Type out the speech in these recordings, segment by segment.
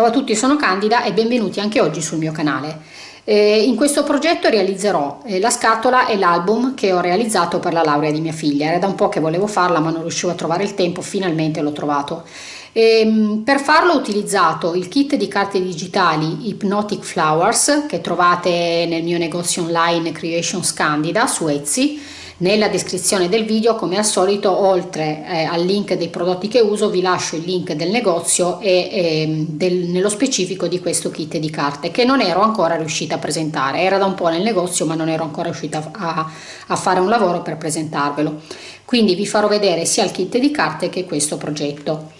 Ciao a tutti, sono Candida e benvenuti anche oggi sul mio canale. Eh, in questo progetto realizzerò eh, la scatola e l'album che ho realizzato per la laurea di mia figlia. Era da un po' che volevo farla ma non riuscivo a trovare il tempo, finalmente l'ho trovato. Eh, per farlo ho utilizzato il kit di carte digitali Hypnotic Flowers che trovate nel mio negozio online Creations Candida su Etsy nella descrizione del video come al solito oltre eh, al link dei prodotti che uso vi lascio il link del negozio e eh, del, nello specifico di questo kit di carte che non ero ancora riuscita a presentare. Era da un po' nel negozio ma non ero ancora riuscita a, a fare un lavoro per presentarvelo. Quindi vi farò vedere sia il kit di carte che questo progetto.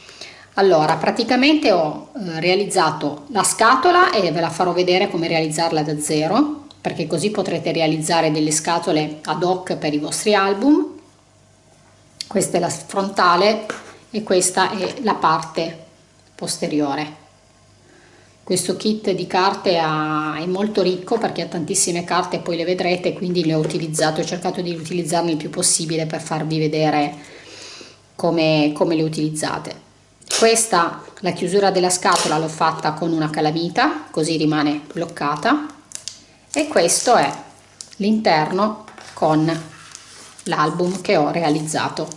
Allora, praticamente ho eh, realizzato la scatola e ve la farò vedere come realizzarla da zero perché così potrete realizzare delle scatole ad hoc per i vostri album. Questa è la frontale e questa è la parte posteriore. Questo kit di carte è molto ricco perché ha tantissime carte poi le vedrete quindi le ho utilizzato ho cercato di utilizzarne il più possibile per farvi vedere come, come le utilizzate. Questa la chiusura della scatola l'ho fatta con una calamita così rimane bloccata e questo è l'interno con l'album che ho realizzato.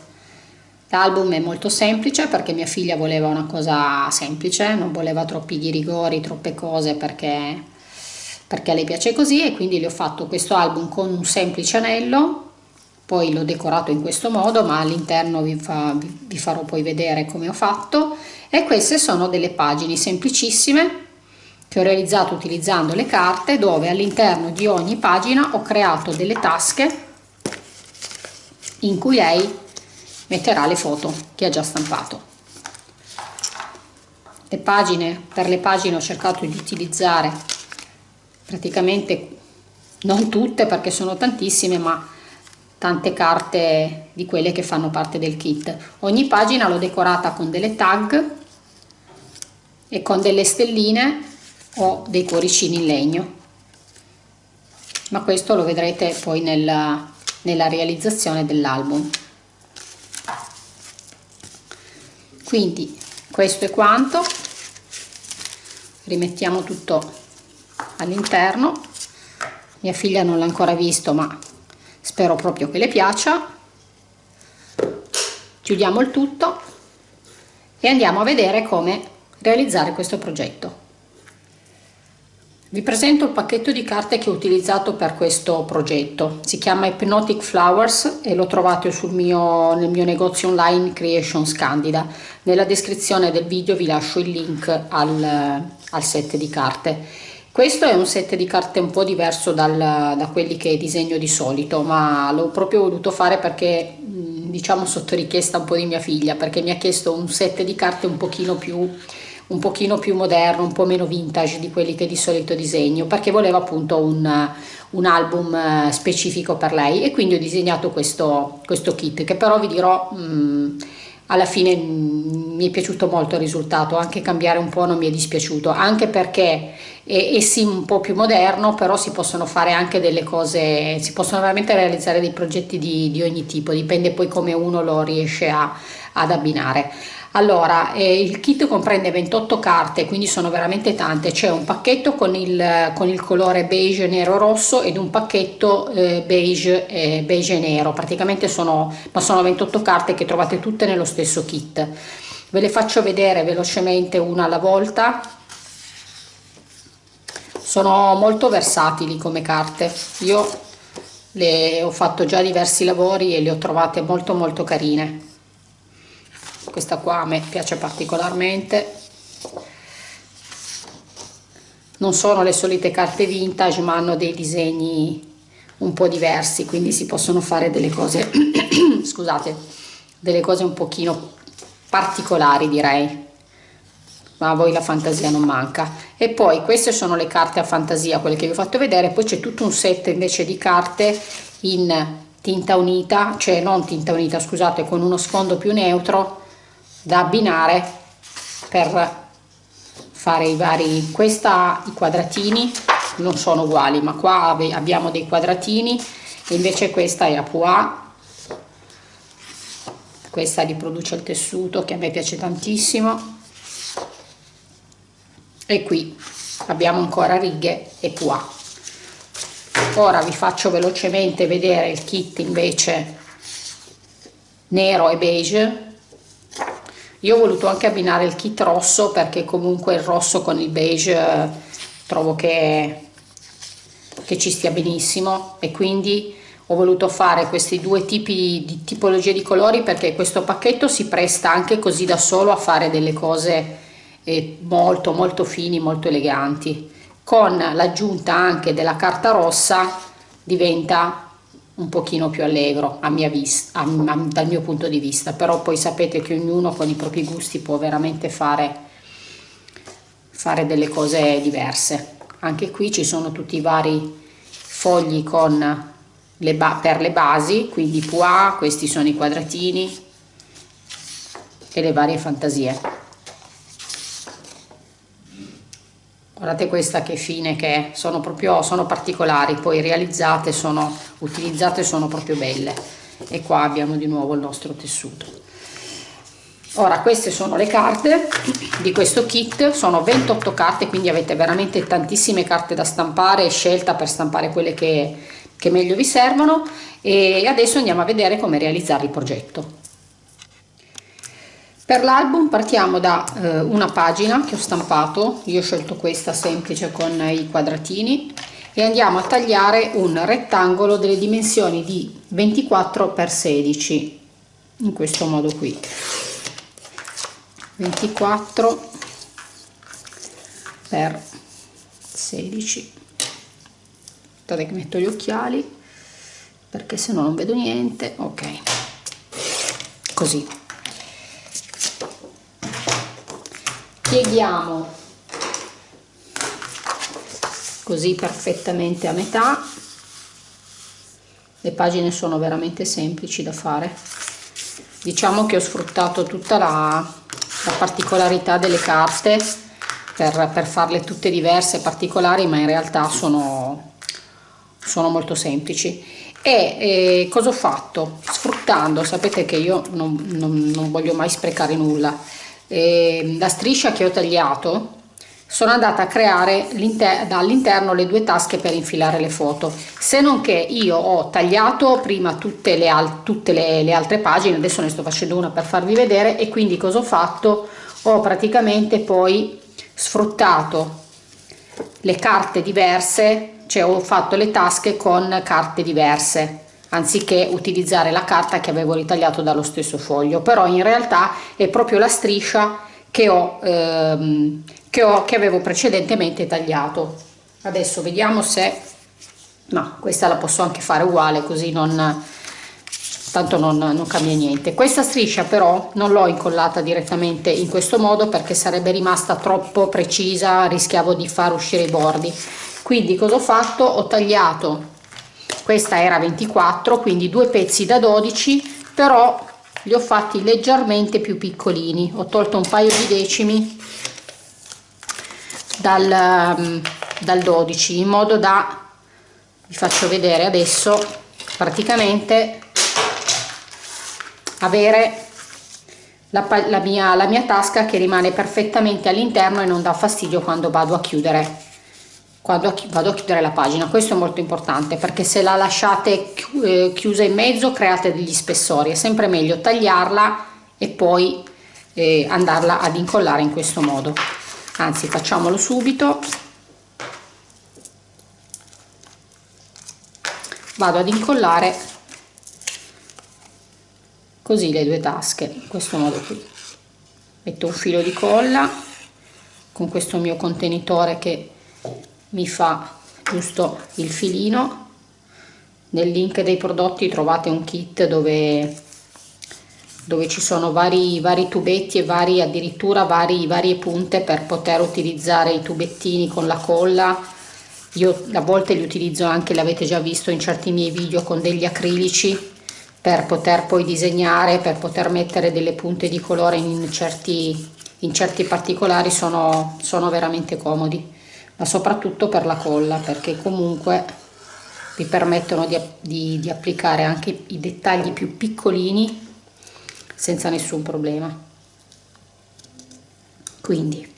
L'album è molto semplice perché mia figlia voleva una cosa semplice non voleva troppi ghirigori troppe cose perché perché a piace così e quindi le ho fatto questo album con un semplice anello poi l'ho decorato in questo modo ma all'interno vi, fa, vi farò poi vedere come ho fatto. E queste sono delle pagine semplicissime che ho realizzato utilizzando le carte dove all'interno di ogni pagina ho creato delle tasche in cui lei metterà le foto che ha già stampato. Le pagine, per le pagine ho cercato di utilizzare praticamente non tutte perché sono tantissime ma tante carte di quelle che fanno parte del kit. Ogni pagina l'ho decorata con delle tag e con delle stelline ho dei cuoricini in legno. Ma questo lo vedrete poi nella, nella realizzazione dell'album. Quindi questo è quanto. Rimettiamo tutto all'interno. Mia figlia non l'ha ancora visto ma spero proprio che le piaccia. Chiudiamo il tutto e andiamo a vedere come realizzare questo progetto vi presento il pacchetto di carte che ho utilizzato per questo progetto. Si chiama Hypnotic Flowers e lo trovate mio, nel mio negozio online Creations Candida. Nella descrizione del video vi lascio il link al, al set di carte. Questo è un set di carte un po' diverso dal, da quelli che disegno di solito, ma l'ho proprio voluto fare perché diciamo sotto richiesta un po' di mia figlia, perché mi ha chiesto un set di carte un pochino più un pochino più moderno, un po' meno vintage di quelli che di solito disegno perché volevo appunto un, un album eh, specifico per lei e quindi ho disegnato questo, questo kit che però vi dirò mh, mm, alla fine mh, mi è piaciuto molto il risultato, anche cambiare un po' non mi è dispiaciuto, anche perché è, è sì un po' più moderno però si possono fare anche delle cose, si possono veramente realizzare dei progetti di, di ogni tipo, dipende poi come uno lo riesce a, ad abbinare. Allora, eh, il kit comprende 28 carte, quindi sono veramente tante. C'è un pacchetto con il, con il, colore beige, nero, rosso ed un pacchetto eh, beige, eh, beige nero. Praticamente sono, ma sono 28 carte che trovate tutte nello stesso kit. Ve le faccio vedere velocemente una alla volta. Sono molto versatili come carte. Io le ho fatto già diversi lavori e le ho trovate molto molto carine questa qua a me piace particolarmente. Non sono le solite carte vintage ma hanno dei disegni un po' diversi quindi si possono fare delle cose scusate delle cose un pochino particolari direi. Ma a voi la fantasia non manca. E poi queste sono le carte a fantasia quelle che vi ho fatto vedere. Poi c'è tutto un set invece di carte in tinta unita cioè non tinta unita scusate con uno sfondo più neutro da abbinare per fare i vari questa i quadratini non sono uguali ma qua abbiamo dei quadratini e invece questa è a pois questa riproduce il tessuto che a me piace tantissimo. E qui abbiamo ancora righe e pois ora vi faccio velocemente vedere il kit invece nero e beige io ho voluto anche abbinare il kit rosso perché comunque il rosso con il beige eh, trovo che, che ci stia benissimo. E quindi ho voluto fare questi due tipi di tipologie di colori perché questo pacchetto si presta anche così da solo a fare delle cose eh, molto molto fini molto eleganti. Con l'aggiunta anche della carta rossa diventa un pochino più allegro a mia vista, a, a, dal mio punto di vista, però poi sapete che ognuno con i propri gusti può veramente fare, fare delle cose diverse. Anche qui ci sono tutti i vari fogli con le per le basi, quindi pois, questi sono i quadratini e le varie fantasie. Guardate questa che fine che è. Sono proprio sono particolari poi realizzate sono utilizzate sono proprio belle. E qua abbiamo di nuovo il nostro tessuto. Ora queste sono le carte di questo kit. Sono 28 carte quindi avete veramente tantissime carte da stampare scelta per stampare quelle che, che meglio vi servono. E adesso andiamo a vedere come realizzare il progetto per l'album partiamo da eh, una pagina che ho stampato, io ho scelto questa semplice con i quadratini e andiamo a tagliare un rettangolo delle dimensioni di 24 x 16 in questo modo qui. 24 x 16 aspettate che metto gli occhiali perché se no non vedo niente. Ok. Così pieghiamo così perfettamente a metà. Le pagine sono veramente semplici da fare. Diciamo che ho sfruttato tutta la, la particolarità delle carte per, per, farle tutte diverse particolari ma in realtà sono, sono molto semplici. E eh, cosa ho fatto? Sfruttando sapete che io non, non, non voglio mai sprecare nulla eh, la striscia che ho tagliato sono andata a creare all'interno le due tasche per infilare le foto. Se non che io ho tagliato prima tutte, le, tutte le, le altre pagine adesso ne sto facendo una per farvi vedere e quindi cosa ho fatto? Ho praticamente poi sfruttato le carte diverse cioè ho fatto le tasche con carte diverse anziché utilizzare la carta che avevo ritagliato dallo stesso foglio. Però in realtà è proprio la striscia che ho, ehm, che, ho che avevo precedentemente tagliato. Adesso vediamo se no questa la posso anche fare uguale così non tanto non, non cambia niente. Questa striscia però non l'ho incollata direttamente in questo modo perché sarebbe rimasta troppo precisa rischiavo di far uscire i bordi. Quindi cosa ho fatto? Ho tagliato questa era 24 quindi due pezzi da 12 però li ho fatti leggermente più piccolini. Ho tolto un paio di decimi dal, mm, dal 12 in modo da vi faccio vedere adesso praticamente avere la, la, mia, la mia tasca che rimane perfettamente all'interno e non dà fastidio quando vado a chiudere quando vado a chiudere la pagina. Questo è molto importante perché se la lasciate eh, chiusa in mezzo create degli spessori. È sempre meglio tagliarla e poi eh, andarla ad incollare in questo modo. Anzi facciamolo subito. Vado ad incollare così le due tasche in questo modo qui. Metto un filo di colla con questo mio contenitore che mi fa giusto il filino. Nel link dei prodotti trovate un kit dove, dove ci sono vari, vari tubetti e vari, addirittura vari, varie punte per poter utilizzare i tubettini con la colla. Io a volte li utilizzo anche l'avete già visto in certi miei video con degli acrilici per poter poi disegnare per poter mettere delle punte di colore in certi, in certi particolari. Sono, sono veramente comodi ma soprattutto per la colla perché comunque vi permettono di, di, di applicare anche i dettagli più piccolini senza nessun problema. Quindi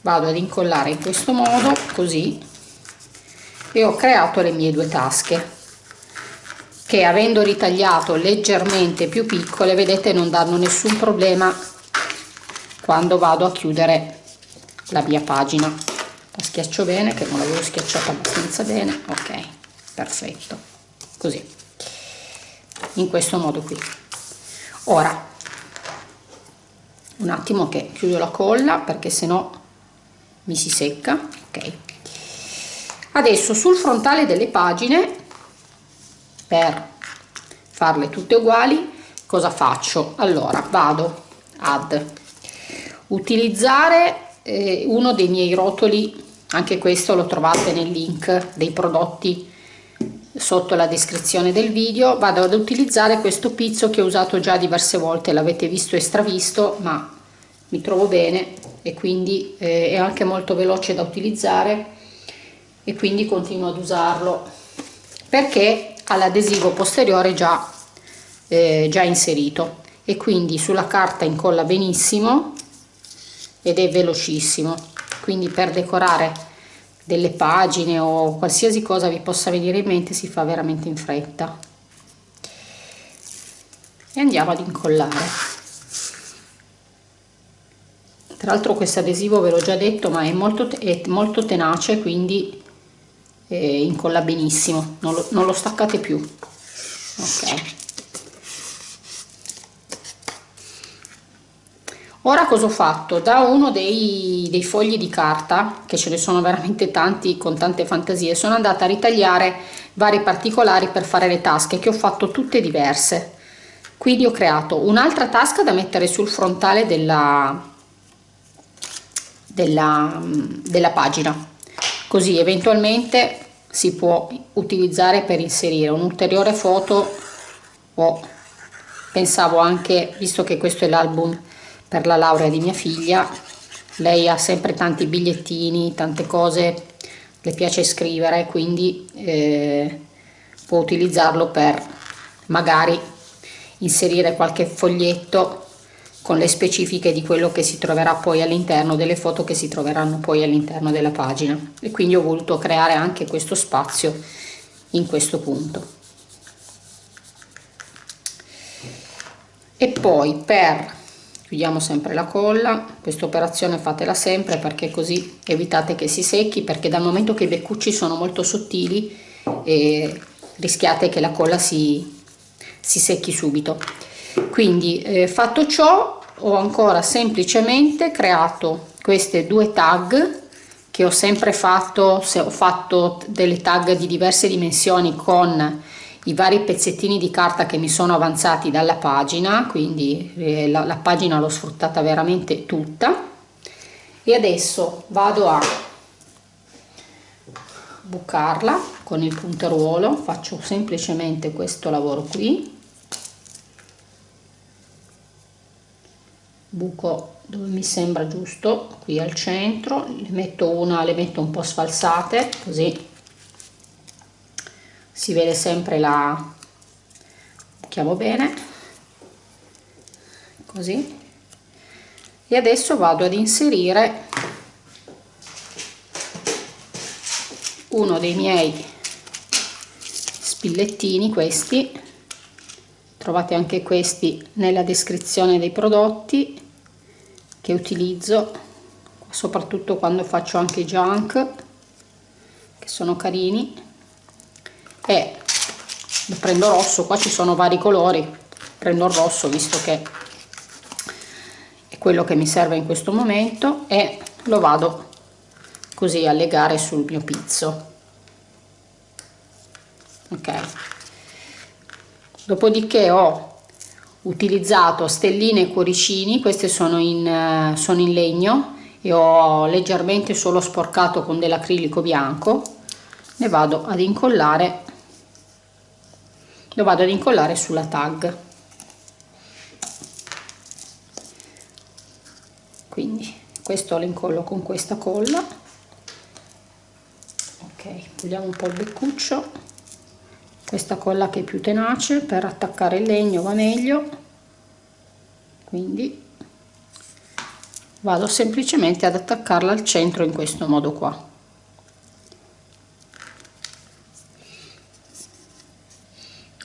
vado ad incollare in questo modo così e ho creato le mie due tasche che avendo ritagliato leggermente più piccole vedete non danno nessun problema quando vado a chiudere la mia pagina la schiaccio bene che non l'avevo schiacciata abbastanza bene. Ok perfetto. Così. In questo modo qui. Ora un attimo che chiudo la colla perché se no mi si secca. Ok. Adesso sul frontale delle pagine per farle tutte uguali cosa faccio? Allora vado ad utilizzare eh, uno dei miei rotoli anche questo lo trovate nel link dei prodotti sotto la descrizione del video. Vado ad utilizzare questo pizzo che ho usato già diverse volte l'avete visto e stravisto ma mi trovo bene e quindi eh, è anche molto veloce da utilizzare e quindi continuo ad usarlo perché ha l'adesivo posteriore già, eh, già inserito. E quindi sulla carta incolla benissimo ed è velocissimo quindi per decorare delle pagine o qualsiasi cosa vi possa venire in mente si fa veramente in fretta. E andiamo ad incollare. Tra l'altro questo adesivo ve l'ho già detto ma è molto, è molto tenace quindi eh, incolla benissimo. Non lo, non lo staccate più. Ok ora cosa ho fatto? Da uno dei, dei, fogli di carta che ce ne sono veramente tanti con tante fantasie sono andata a ritagliare vari particolari per fare le tasche che ho fatto tutte diverse. Quindi ho creato un'altra tasca da mettere sul frontale della, della, della pagina. Così eventualmente si può utilizzare per inserire un'ulteriore foto o pensavo anche visto che questo è l'album per la laurea di mia figlia lei ha sempre tanti bigliettini tante cose le piace scrivere quindi eh, può utilizzarlo per magari inserire qualche foglietto con le specifiche di quello che si troverà poi all'interno delle foto che si troveranno poi all'interno della pagina. E quindi ho voluto creare anche questo spazio in questo punto. E poi per chiudiamo sempre la colla questa operazione fatela sempre perché così evitate che si secchi perché dal momento che i beccucci sono molto sottili eh, rischiate che la colla si, si secchi subito. Quindi eh, fatto ciò ho ancora semplicemente creato queste due tag che ho sempre fatto se ho fatto delle tag di diverse dimensioni con i vari pezzettini di carta che mi sono avanzati dalla pagina quindi eh, la, la pagina l'ho sfruttata veramente tutta. E adesso vado a bucarla con il punteruolo faccio semplicemente questo lavoro qui. Buco dove mi sembra giusto qui al centro le metto una le metto un po sfalsate così si vede sempre la buchiamo bene così. E adesso vado ad inserire uno dei miei spillettini questi. Trovate anche questi nella descrizione dei prodotti che utilizzo soprattutto quando faccio anche junk che sono carini e prendo rosso qua ci sono vari colori. Prendo il rosso visto che è quello che mi serve in questo momento e lo vado così a legare sul mio pizzo. Ok. Dopodiché ho utilizzato stelline e cuoricini queste sono in, eh, sono in legno e ho leggermente solo sporcato con dell'acrilico bianco. Ne vado ad incollare lo vado ad incollare sulla tag. Quindi questo lo incollo con questa colla. Ok puliamo un po' il beccuccio. Questa colla che è più tenace per attaccare il legno va meglio. Quindi vado semplicemente ad attaccarla al centro in questo modo qua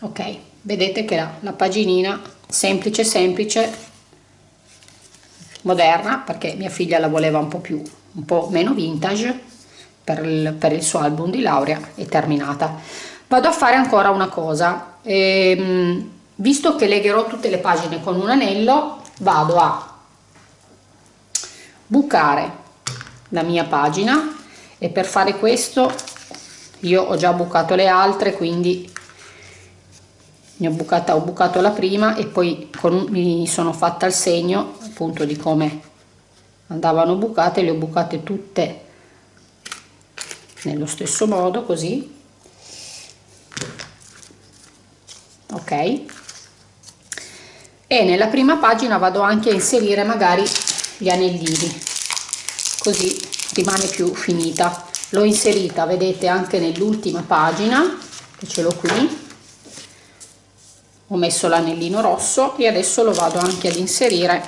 ok vedete che la, la paginina semplice semplice moderna perché mia figlia la voleva un po' più un po' meno vintage per il, per il suo album di laurea è terminata. Vado a fare ancora una cosa. Ehm, visto che legherò tutte le pagine con un anello vado a bucare la mia pagina e per fare questo io ho già bucato le altre quindi ne ho bucata ho bucato la prima e poi con, mi sono fatta il segno appunto di come andavano bucate le ho bucate tutte nello stesso modo così. Ok. E nella prima pagina vado anche a inserire magari gli anellini così rimane più finita. L'ho inserita vedete anche nell'ultima pagina che ce l'ho qui ho messo l'anellino rosso e adesso lo vado anche ad inserire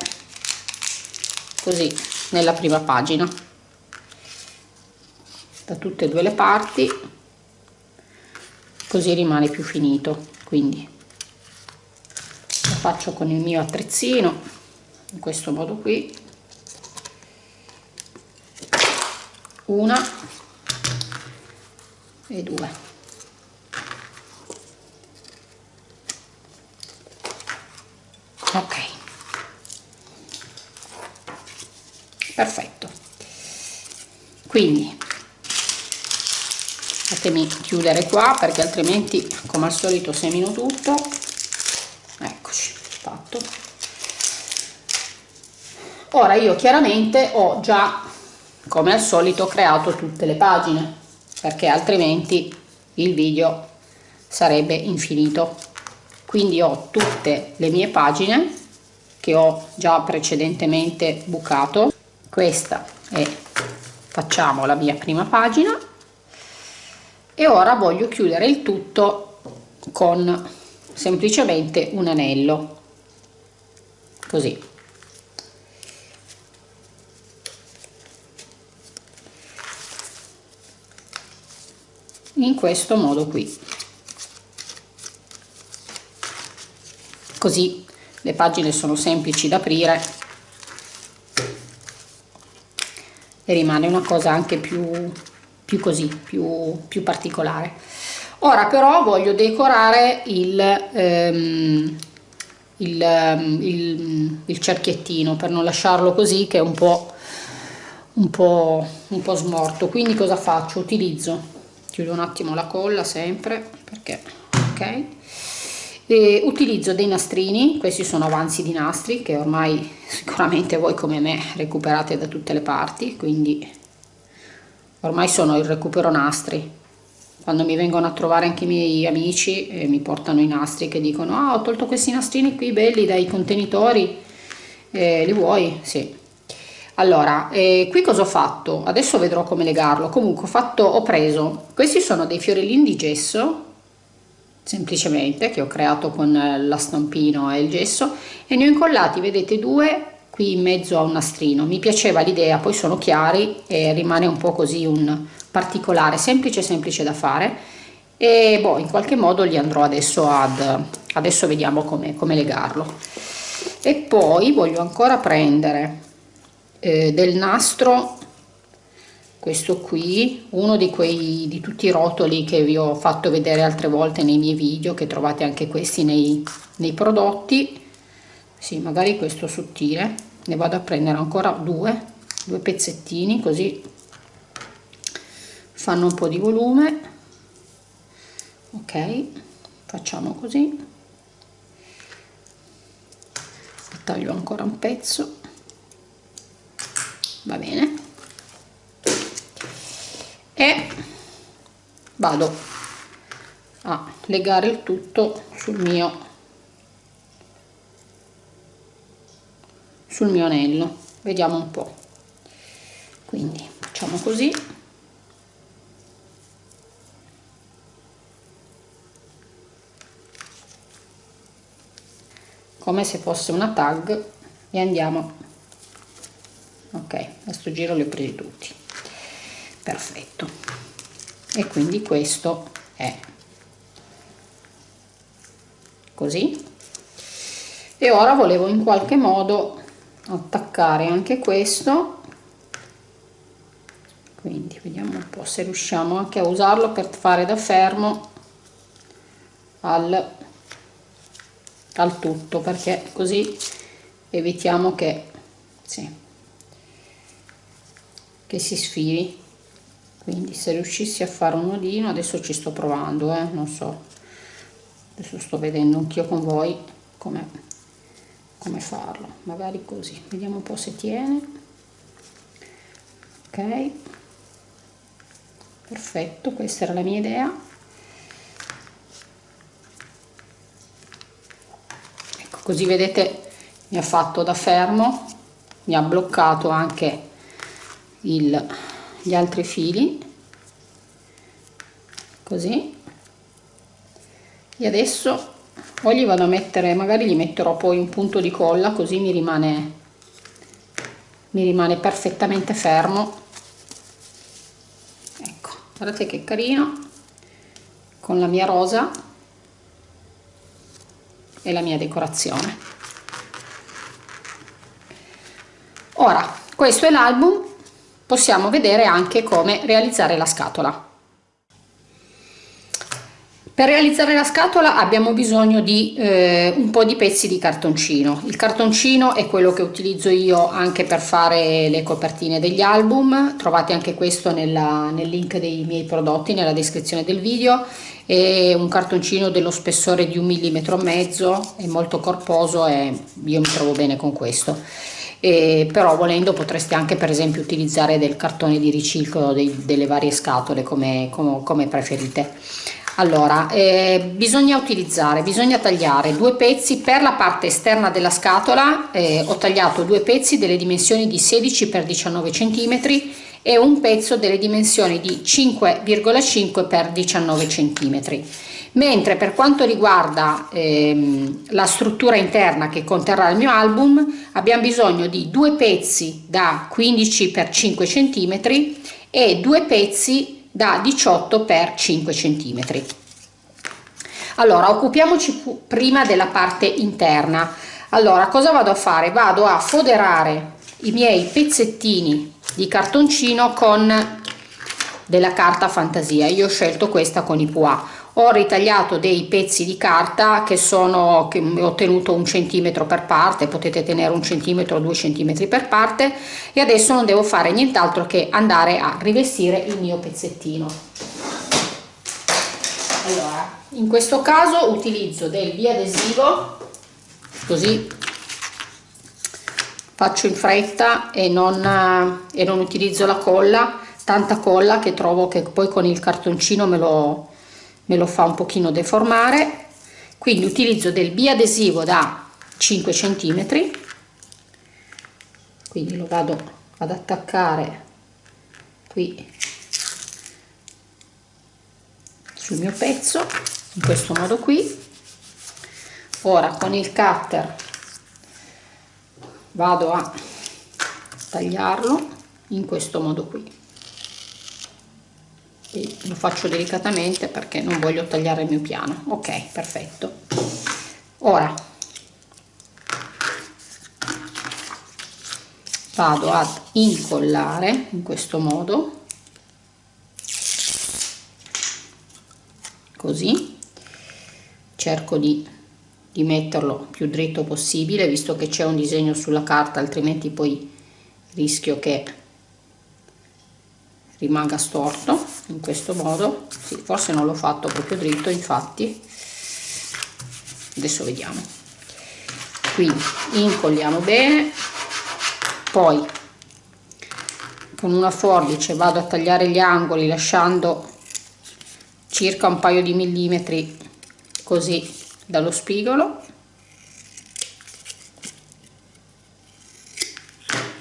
così nella prima pagina. Da tutte e due le parti così rimane più finito. Quindi lo faccio con il mio attrezzino in questo modo qui. Una e due ok. Perfetto. Quindi fatemi chiudere qua perché altrimenti come al solito semino tutto. Eccoci fatto. Ora io chiaramente ho già come al solito creato tutte le pagine perché altrimenti il video sarebbe infinito quindi ho tutte le mie pagine che ho già precedentemente bucato. Questa è facciamo la mia prima pagina. E ora voglio chiudere il tutto con semplicemente un anello. Così. In questo modo qui così le pagine sono semplici da aprire e rimane una cosa anche più, più così, più, più particolare. Ora però voglio decorare il, ehm, il, ehm, il, il, cerchiettino per non lasciarlo così che è un po', un po', un po' smorto. Quindi cosa faccio? Utilizzo, chiudo un attimo la colla sempre perché ok e utilizzo dei nastrini questi sono avanzi di nastri che ormai sicuramente voi come me recuperate da tutte le parti quindi ormai sono il recupero nastri. Quando mi vengono a trovare anche i miei amici e mi portano i nastri che dicono ah ho tolto questi nastrini qui belli dai contenitori. Eh, li vuoi? sì. Allora eh, qui cosa ho fatto? Adesso vedrò come legarlo. Comunque ho fatto ho preso questi sono dei fiorellini di gesso semplicemente che ho creato con eh, la stampino e il gesso e ne ho incollati vedete due qui in mezzo a un nastrino. Mi piaceva l'idea poi sono chiari e rimane un po così un particolare semplice semplice da fare. E boh in qualche modo li andrò adesso ad adesso vediamo come, come legarlo. E poi voglio ancora prendere eh, del nastro questo qui uno di quei di tutti i rotoli che vi ho fatto vedere altre volte nei miei video che trovate anche questi nei, nei prodotti. Sì magari questo sottile. Ne vado a prendere ancora due due pezzettini così fanno un po di volume. Ok facciamo così. Taglio ancora un pezzo. Va bene e vado a legare il tutto sul mio sul mio anello. Vediamo un po. Quindi facciamo così. Come se fosse una tag e andiamo. Ok a sto giro li ho presi tutti perfetto. E quindi questo è. Così. E ora volevo in qualche modo attaccare anche questo. Quindi vediamo un po' se riusciamo anche a usarlo per fare da fermo al, al tutto perché così evitiamo che, sì, che si sfili quindi se riuscissi a fare un nodino adesso ci sto provando eh, non so. Adesso sto vedendo anch'io con voi come, come farlo. Magari così. Vediamo un po' se tiene. Ok. Perfetto questa era la mia idea. Ecco così vedete mi ha fatto da fermo mi ha bloccato anche il, gli altri fili così. E adesso o gli vado a mettere magari gli metterò poi un punto di colla così mi rimane mi rimane perfettamente fermo. Guardate che carino con la mia rosa e la mia decorazione. Ora questo è l'album possiamo vedere anche come realizzare la scatola per realizzare la scatola abbiamo bisogno di eh, un po' di pezzi di cartoncino. Il cartoncino è quello che utilizzo io anche per fare le copertine degli album, trovate anche questo nella, nel link dei miei prodotti nella descrizione del video. È un cartoncino dello spessore di un millimetro e mezzo, è molto corposo e io mi trovo bene con questo. E però volendo potreste anche per esempio utilizzare del cartone di riciclo dei, delle varie scatole come, come, come preferite. Allora eh, bisogna utilizzare bisogna tagliare due pezzi per la parte esterna della scatola. Eh, ho tagliato due pezzi delle dimensioni di 16 x 19 cm e un pezzo delle dimensioni di 5,5 x 19 cm mentre per quanto riguarda ehm, la struttura interna che conterrà il mio album abbiamo bisogno di due pezzi da 15 x 5 cm e due pezzi da 18 x 5 cm allora occupiamoci prima della parte interna. Allora cosa vado a fare? Vado a foderare i miei pezzettini di cartoncino con della carta fantasia. Io ho scelto questa con i pois. Ho ritagliato dei pezzi di carta che sono che ho tenuto un centimetro per parte potete tenere un centimetro due centimetri per parte e adesso non devo fare nient'altro che andare a rivestire il mio pezzettino. Allora in questo caso utilizzo del biadesivo così faccio in fretta e non, e non utilizzo la colla tanta colla che trovo che poi con il cartoncino me lo me lo fa un pochino deformare. Quindi utilizzo del biadesivo da 5 cm quindi lo vado ad attaccare qui sul mio pezzo in questo modo qui. Ora con il cutter vado a tagliarlo in questo modo qui. E lo faccio delicatamente perché non voglio tagliare il mio piano. Ok perfetto. Ora vado ad incollare in questo modo così. Cerco di, di metterlo più dritto possibile visto che c'è un disegno sulla carta altrimenti poi rischio che rimanga storto in questo modo. Sì, forse non l'ho fatto proprio dritto infatti. Adesso vediamo. Quindi incolliamo bene poi con una forbice vado a tagliare gli angoli lasciando circa un paio di millimetri così dallo spigolo.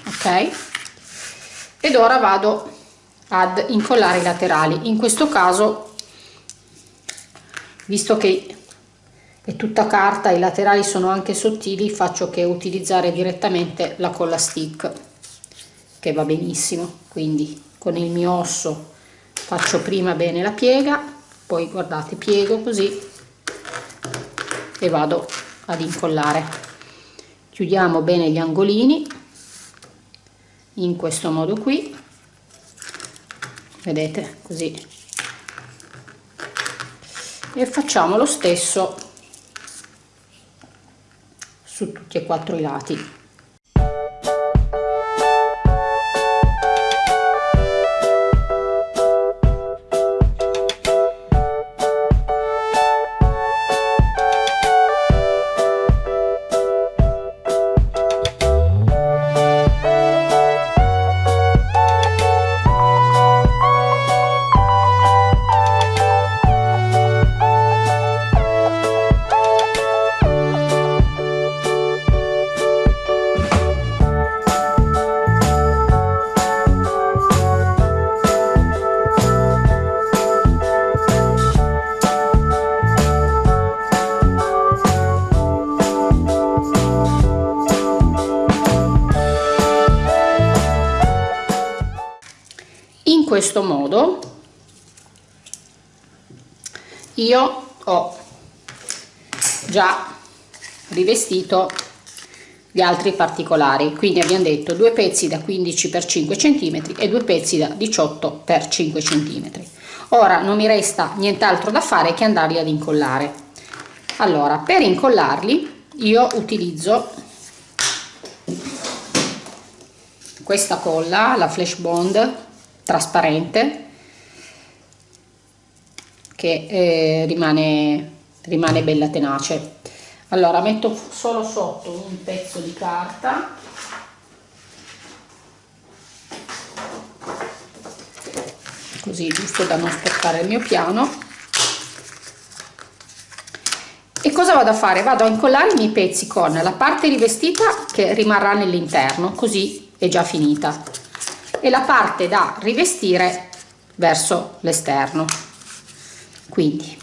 Ok. Ed ora vado ad incollare i laterali. In questo caso visto che è tutta carta i laterali sono anche sottili faccio che utilizzare direttamente la colla stick che va benissimo. Quindi con il mio osso faccio prima bene la piega poi guardate piego così e vado ad incollare. Chiudiamo bene gli angolini in questo modo qui. Vedete? Così. E facciamo lo stesso su tutti e quattro i lati rivestito gli altri particolari. Quindi abbiamo detto due pezzi da 15 x 5 cm e due pezzi da 18 x 5 cm ora non mi resta nient'altro da fare che andarli ad incollare. Allora per incollarli io utilizzo questa colla la flash bond trasparente che eh, rimane, rimane bella tenace allora metto solo sotto un pezzo di carta. Così giusto da non sporcare il mio piano. E cosa vado a fare? Vado a incollare i miei pezzi con la parte rivestita che rimarrà nell'interno così è già finita. E la parte da rivestire verso l'esterno. Quindi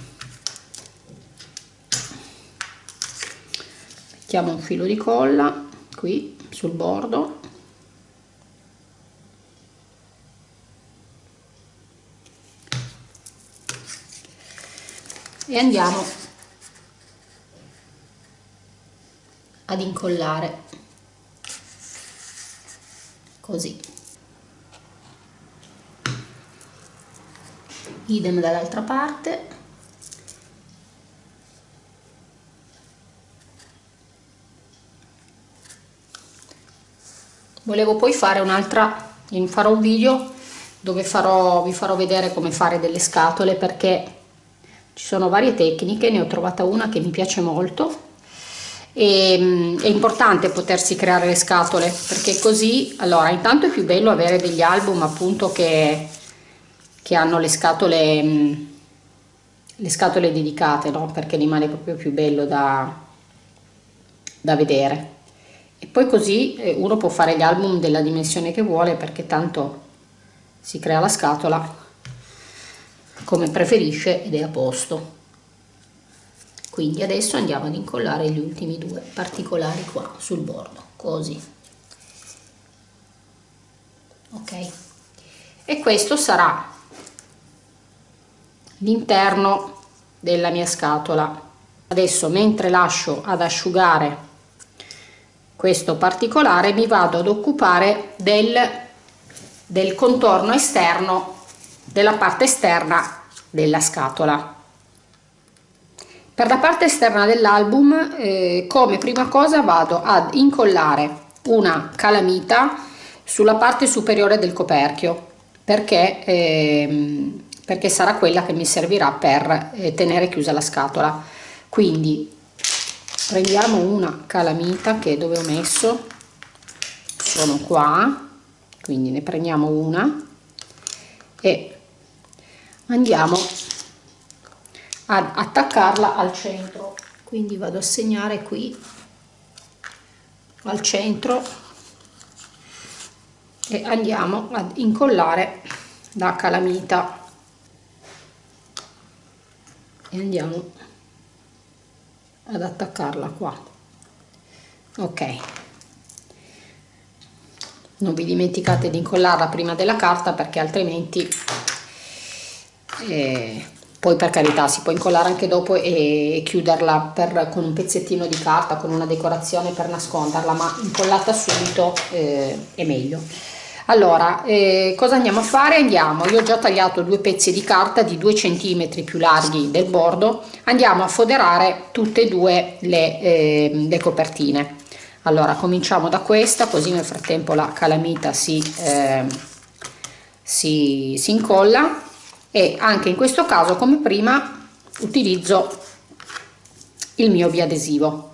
mettiamo un filo di colla qui sul bordo. E andiamo ad incollare. Così. Idem dall'altra parte volevo poi fare un'altra farò un video dove farò, vi farò vedere come fare delle scatole perché ci sono varie tecniche ne ho trovata una che mi piace molto e mm, è importante potersi creare le scatole perché così allora intanto è più bello avere degli album appunto che che hanno le scatole, mm, le scatole dedicate, no? perché rimane proprio più bello da, da vedere. E poi così eh, uno può fare gli album della dimensione che vuole perché tanto si crea la scatola come preferisce ed è a posto. Quindi adesso andiamo ad incollare gli ultimi due particolari qua sul bordo, così. Ok? E questo sarà l'interno della mia scatola adesso mentre lascio ad asciugare questo particolare mi vado ad occupare del, del contorno esterno della parte esterna della scatola. Per la parte esterna dell'album eh, come prima cosa vado ad incollare una calamita sulla parte superiore del coperchio perché eh, perché sarà quella che mi servirà per eh, tenere chiusa la scatola. Quindi prendiamo una calamita che dove ho messo? Sono qua quindi ne prendiamo una e andiamo ad attaccarla al centro. Quindi vado a segnare qui al centro e andiamo ad incollare la calamita. E andiamo ad attaccarla qua. Ok. Non vi dimenticate di incollarla prima della carta perché altrimenti eh, poi per carità si può incollare anche dopo e chiuderla per, con un pezzettino di carta con una decorazione per nasconderla ma incollata subito eh, è meglio allora eh, cosa andiamo a fare? Andiamo io ho già tagliato due pezzi di carta di 2 cm più larghi del bordo. Andiamo a foderare tutte e due le, eh, le copertine. Allora cominciamo da questa così nel frattempo la calamita si, eh, si, si incolla. E anche in questo caso come prima utilizzo il mio biadesivo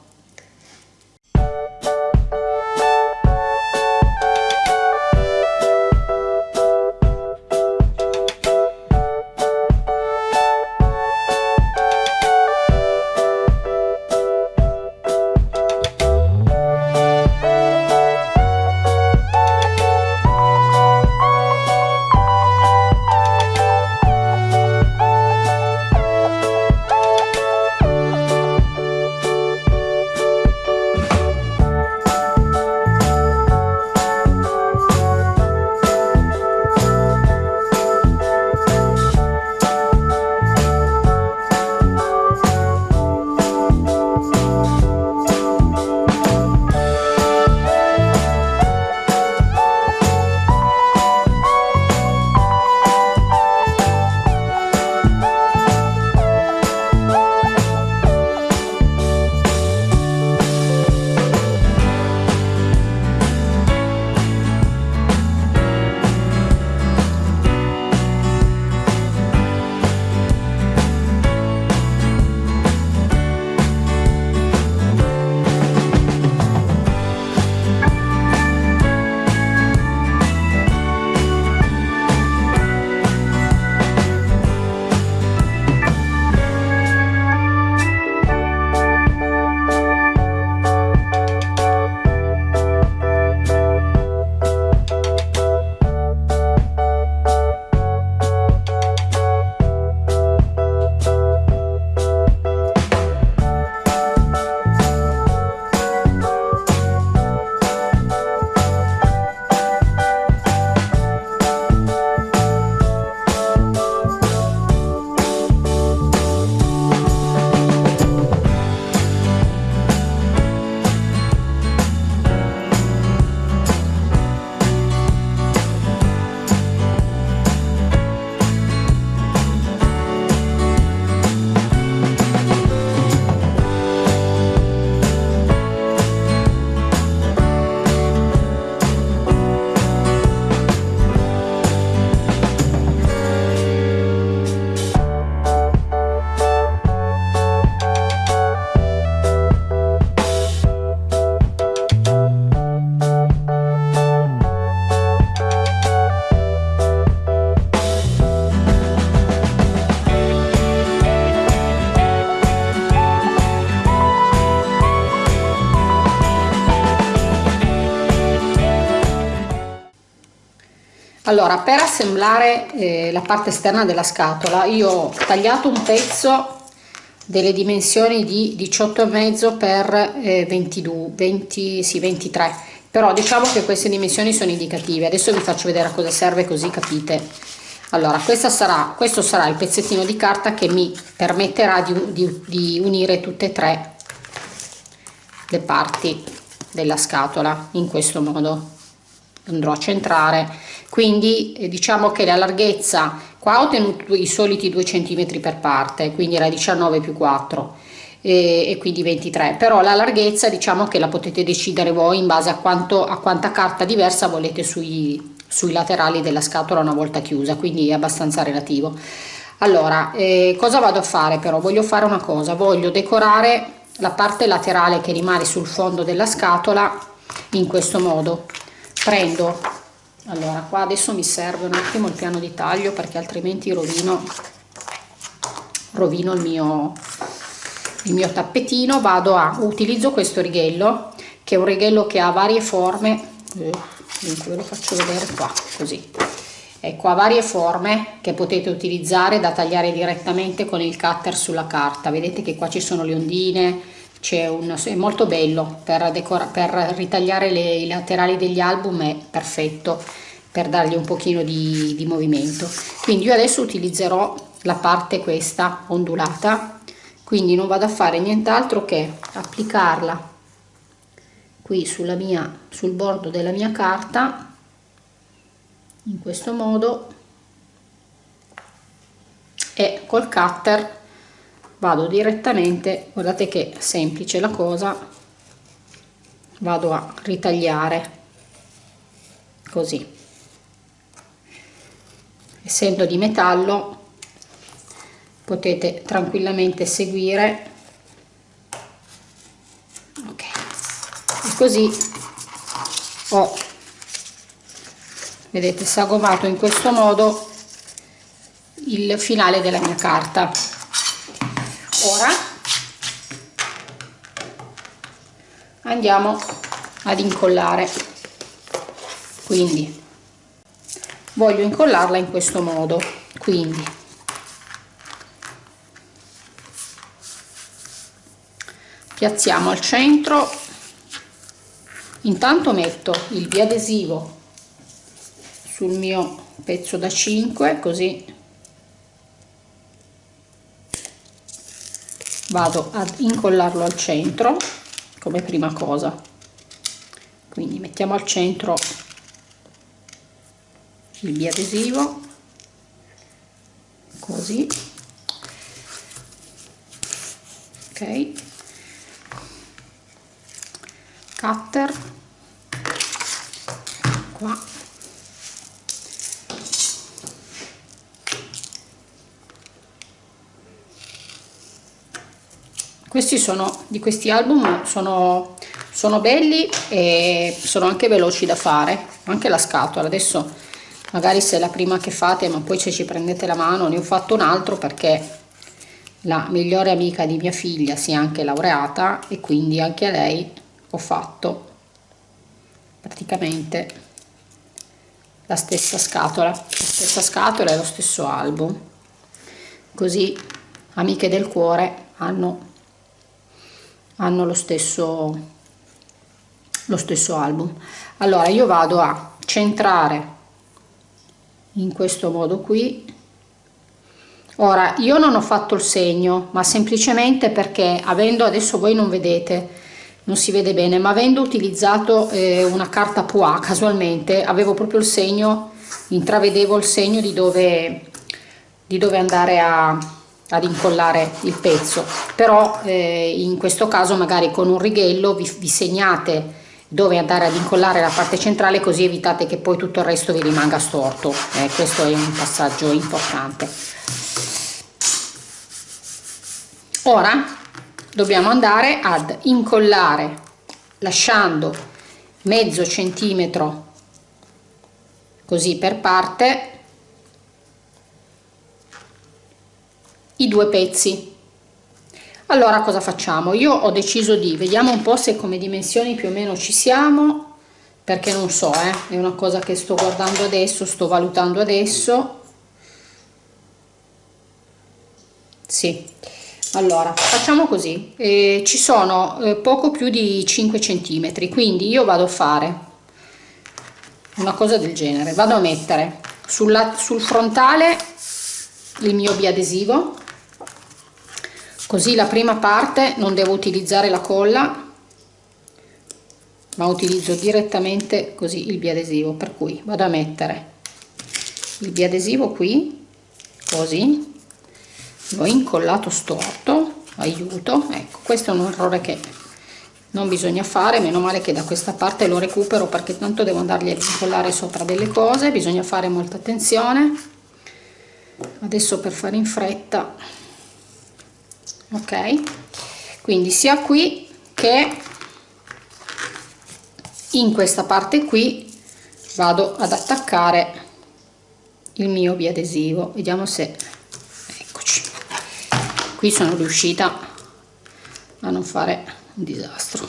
allora per assemblare eh, la parte esterna della scatola io ho tagliato un pezzo delle dimensioni di 18,5 per eh, 22 20 sì 23 però diciamo che queste dimensioni sono indicative. Adesso vi faccio vedere a cosa serve così capite. Allora sarà questo sarà il pezzettino di carta che mi permetterà di, di, di unire tutte e tre le parti della scatola in questo modo. Andrò a centrare quindi eh, diciamo che la larghezza qua ho tenuto i soliti 2 cm per parte quindi era 19 più 4 e, e quindi 23 però la larghezza diciamo che la potete decidere voi in base a quanto a quanta carta diversa volete sui, sui laterali della scatola una volta chiusa quindi è abbastanza relativo. Allora eh, cosa vado a fare però? Voglio fare una cosa voglio decorare la parte laterale che rimane sul fondo della scatola in questo modo. Prendo allora qua adesso mi serve un attimo il piano di taglio perché altrimenti rovino rovino il mio il mio tappetino. Vado a utilizzo questo righello che è un righello che ha varie forme. Eh, ve lo faccio vedere qua così. Ecco ha varie forme che potete utilizzare da tagliare direttamente con il cutter sulla carta. Vedete che qua ci sono le ondine c'è un è molto bello per, decora, per ritagliare le, i laterali degli album è perfetto per dargli un pochino di, di movimento. Quindi io adesso utilizzerò la parte questa ondulata quindi non vado a fare nient'altro che applicarla qui sulla mia sul bordo della mia carta in questo modo e col cutter vado direttamente guardate che semplice la cosa vado a ritagliare così. Essendo di metallo potete tranquillamente seguire. Ok. E così ho vedete sagomato in questo modo il finale della mia carta ora andiamo ad incollare. Quindi voglio incollarla in questo modo. Quindi piazziamo al centro. Intanto metto il biadesivo sul mio pezzo da 5 così vado ad incollarlo al centro come prima cosa. Quindi mettiamo al centro il biadesivo così. Ok. Cutter. Qua questi sono di questi album sono, sono belli e sono anche veloci da fare anche la scatola. Adesso magari se è la prima che fate ma poi se ci prendete la mano ne ho fatto un altro perché la migliore amica di mia figlia si è anche laureata e quindi anche a lei ho fatto praticamente la stessa scatola. La stessa scatola e lo stesso album. Così amiche del cuore hanno hanno lo stesso lo stesso album. Allora io vado a centrare in questo modo qui. Ora io non ho fatto il segno ma semplicemente perché avendo adesso voi non vedete non si vede bene ma avendo utilizzato eh, una carta poa casualmente avevo proprio il segno intravedevo il segno di dove di dove andare a ad incollare il pezzo. Però eh, in questo caso magari con un righello vi, vi segnate dove andare ad incollare la parte centrale così evitate che poi tutto il resto vi rimanga storto. Eh, questo è un passaggio importante. Ora dobbiamo andare ad incollare lasciando mezzo centimetro così per parte i due pezzi. Allora cosa facciamo? Io ho deciso di vediamo un po se come dimensioni più o meno ci siamo perché non so eh, è una cosa che sto guardando adesso sto valutando adesso. Sì. Allora facciamo così. Eh, ci sono eh, poco più di 5 centimetri quindi io vado a fare una cosa del genere. Vado a mettere sulla, sul frontale il mio biadesivo così la prima parte non devo utilizzare la colla ma utilizzo direttamente così il biadesivo per cui vado a mettere il biadesivo qui così l'ho incollato storto aiuto. Ecco questo è un errore che non bisogna fare meno male che da questa parte lo recupero perché tanto devo andargli a incollare sopra delle cose bisogna fare molta attenzione. Adesso per fare in fretta ok? Quindi sia qui che in questa parte qui vado ad attaccare il mio biadesivo. Vediamo se eccoci. Qui sono riuscita a non fare un disastro.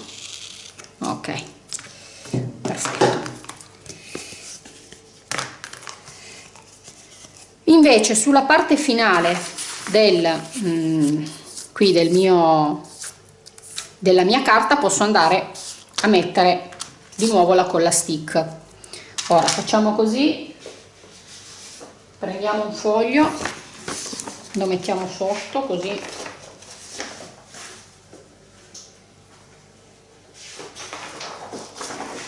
Ok. Perfetto. Invece sulla parte finale del mm, qui del mio della mia carta posso andare a mettere di nuovo la colla stick. Ora facciamo così. Prendiamo un foglio lo mettiamo sotto così.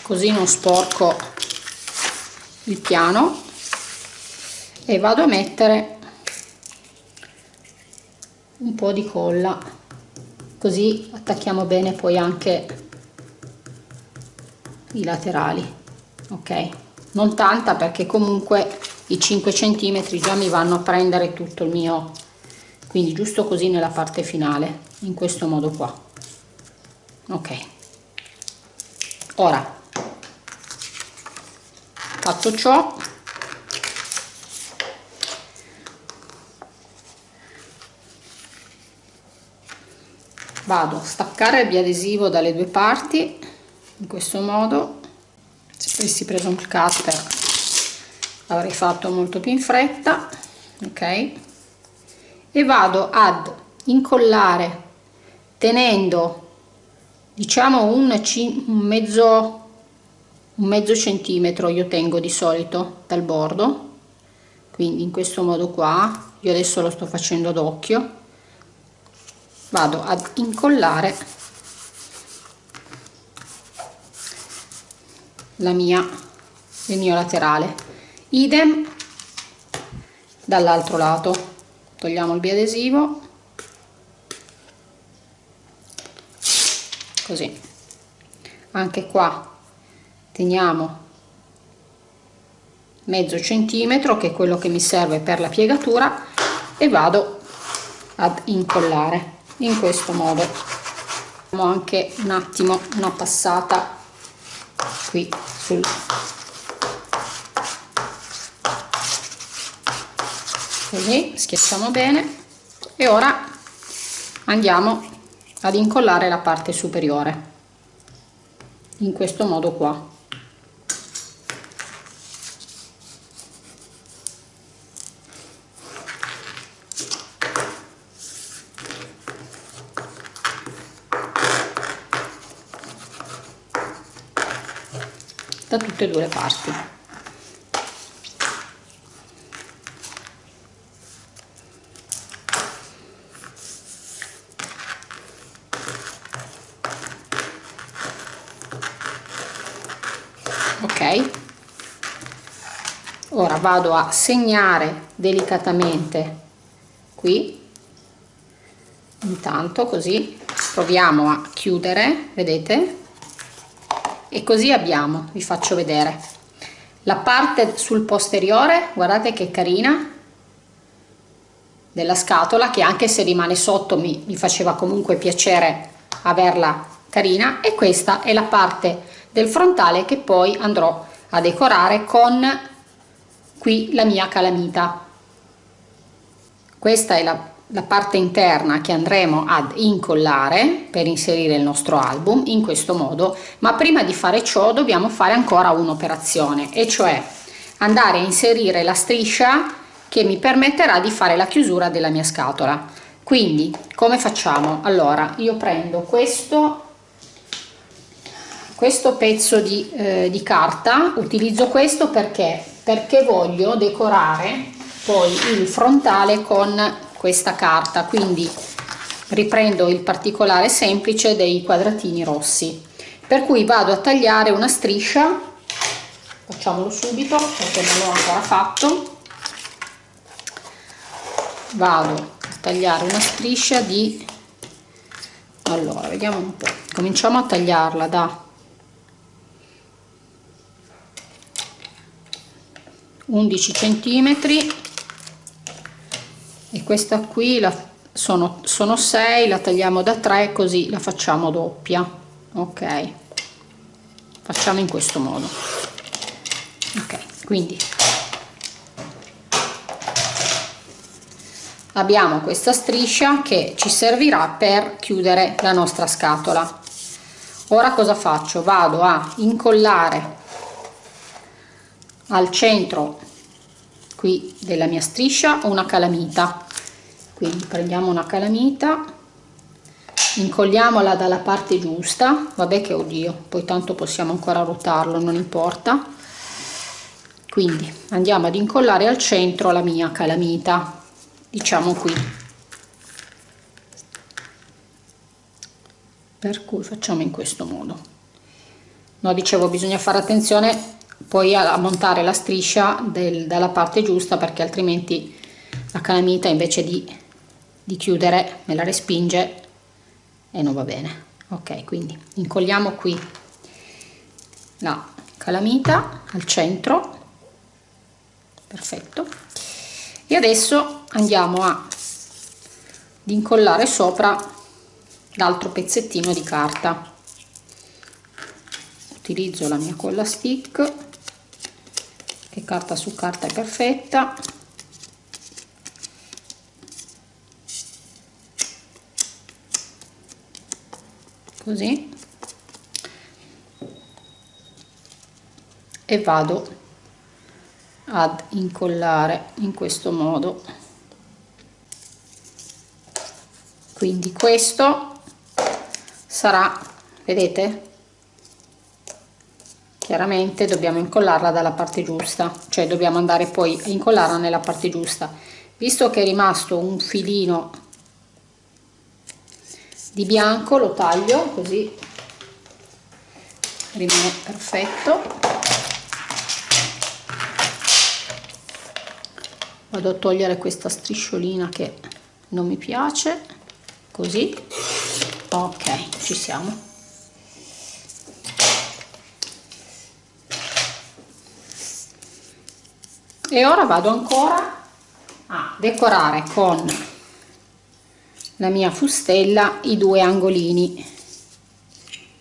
Così non sporco il piano. E vado a mettere un po' di colla così attacchiamo bene poi anche i laterali ok? Non tanta perché comunque i 5 centimetri già mi vanno a prendere tutto il mio quindi giusto così nella parte finale in questo modo qua ok? Ora fatto ciò vado a staccare il biadesivo dalle due parti in questo modo. Se avessi preso un cutter avrei fatto molto più in fretta ok? E vado ad incollare tenendo diciamo un, un mezzo un mezzo centimetro io tengo di solito dal bordo. Quindi in questo modo qua io adesso lo sto facendo d'occhio vado ad incollare la mia il mio laterale. Idem dall'altro lato. Togliamo il biadesivo. Così. Anche qua teniamo mezzo centimetro che è quello che mi serve per la piegatura e vado ad incollare in questo modo. Facciamo anche un attimo una passata qui sul così schiacciamo bene. E ora andiamo ad incollare la parte superiore in questo modo qua da tutte e due le parti. Ok. Ora vado a segnare delicatamente qui. Intanto così proviamo a chiudere vedete e così abbiamo vi faccio vedere. La parte sul posteriore guardate che carina della scatola che anche se rimane sotto mi, mi faceva comunque piacere averla carina. E questa è la parte del frontale che poi andrò a decorare con qui la mia calamita. Questa è la la parte interna che andremo ad incollare per inserire il nostro album in questo modo ma prima di fare ciò dobbiamo fare ancora un'operazione e cioè andare a inserire la striscia che mi permetterà di fare la chiusura della mia scatola. Quindi come facciamo? Allora io prendo questo questo pezzo di, eh, di carta utilizzo questo perché? Perché voglio decorare poi il frontale con questa carta. Quindi riprendo il particolare semplice dei quadratini rossi. Per cui vado a tagliare una striscia. Facciamolo subito perché non l'ho ancora fatto. Vado a tagliare una striscia di allora vediamo un po' cominciamo a tagliarla da. 11 centimetri e questa qui la, sono, sono 6 la tagliamo da 3 così la facciamo doppia ok? Facciamo in questo modo. Ok quindi. Abbiamo questa striscia che ci servirà per chiudere la nostra scatola. Ora cosa faccio? Vado a incollare al centro qui della mia striscia una calamita. Quindi prendiamo una calamita incolliamola dalla parte giusta. Vabbè che oddio poi tanto possiamo ancora ruotarlo non importa. Quindi andiamo ad incollare al centro la mia calamita diciamo qui. Per cui facciamo in questo modo. No dicevo bisogna fare attenzione poi a, montare la striscia del, dalla parte giusta perché altrimenti la calamita invece di, di chiudere me la respinge e non va bene. Ok quindi incolliamo qui la calamita al centro. Perfetto. E adesso andiamo a incollare sopra l'altro pezzettino di carta. Utilizzo la mia colla stick che carta su carta è perfetta. Così. E vado ad incollare in questo modo. Quindi questo sarà vedete chiaramente dobbiamo incollarla dalla parte giusta cioè dobbiamo andare poi a incollarla nella parte giusta. Visto che è rimasto un filino di bianco lo taglio così rimane perfetto. Vado a togliere questa strisciolina che non mi piace così. Ok ci siamo e ora vado ancora a decorare con la mia fustella i due angolini.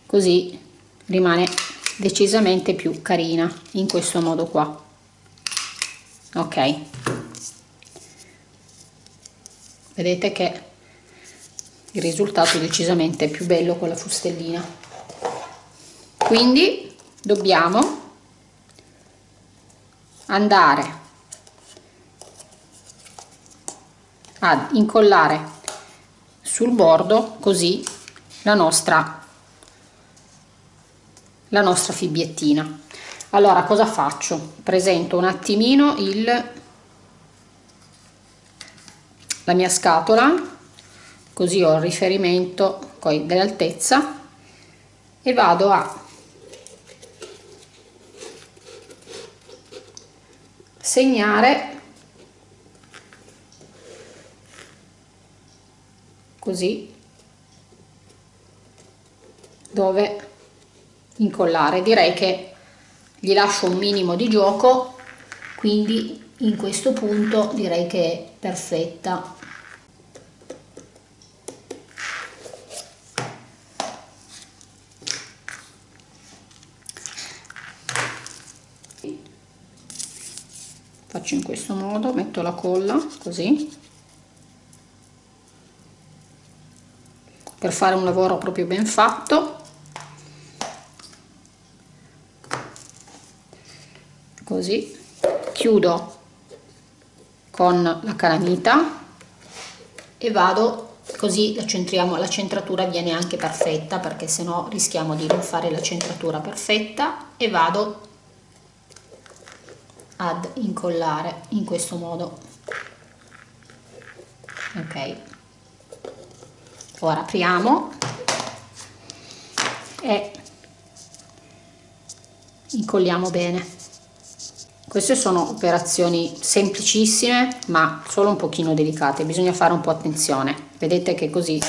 Così rimane decisamente più carina in questo modo qua. Ok. Vedete che il risultato è decisamente più bello con la fustellina. Quindi dobbiamo andare ad incollare sul bordo così la nostra la nostra fibbiettina allora cosa faccio? Presento un attimino il la mia scatola così ho il riferimento poi dell'altezza e vado a segnare così dove incollare. Direi che gli lascio un minimo di gioco quindi in questo punto direi che è perfetta faccio in questo modo metto la colla così. Per fare un lavoro proprio ben fatto. Così. Chiudo con la calamita e vado così la centriamo la centratura viene anche perfetta perché se no rischiamo di non fare la centratura perfetta e vado ad incollare in questo modo. Ok. Ora apriamo. E incolliamo bene. Queste sono operazioni semplicissime ma solo un pochino delicate, bisogna fare un po' attenzione. Vedete che così,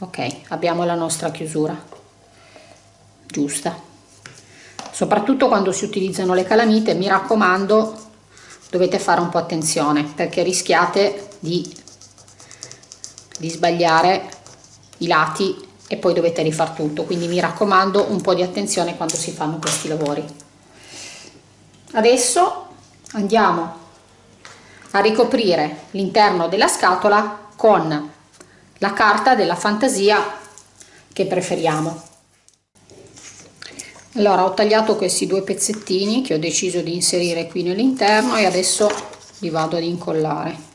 ok, abbiamo la nostra chiusura. Giusta. Soprattutto quando si utilizzano le calamite, mi raccomando, dovete fare un po' attenzione perché rischiate di, di sbagliare i lati e poi dovete rifare tutto. Quindi mi raccomando un po' di attenzione quando si fanno questi lavori adesso andiamo a ricoprire l'interno della scatola con la carta della fantasia che preferiamo allora ho tagliato questi due pezzettini che ho deciso di inserire qui nell'interno e adesso li vado ad incollare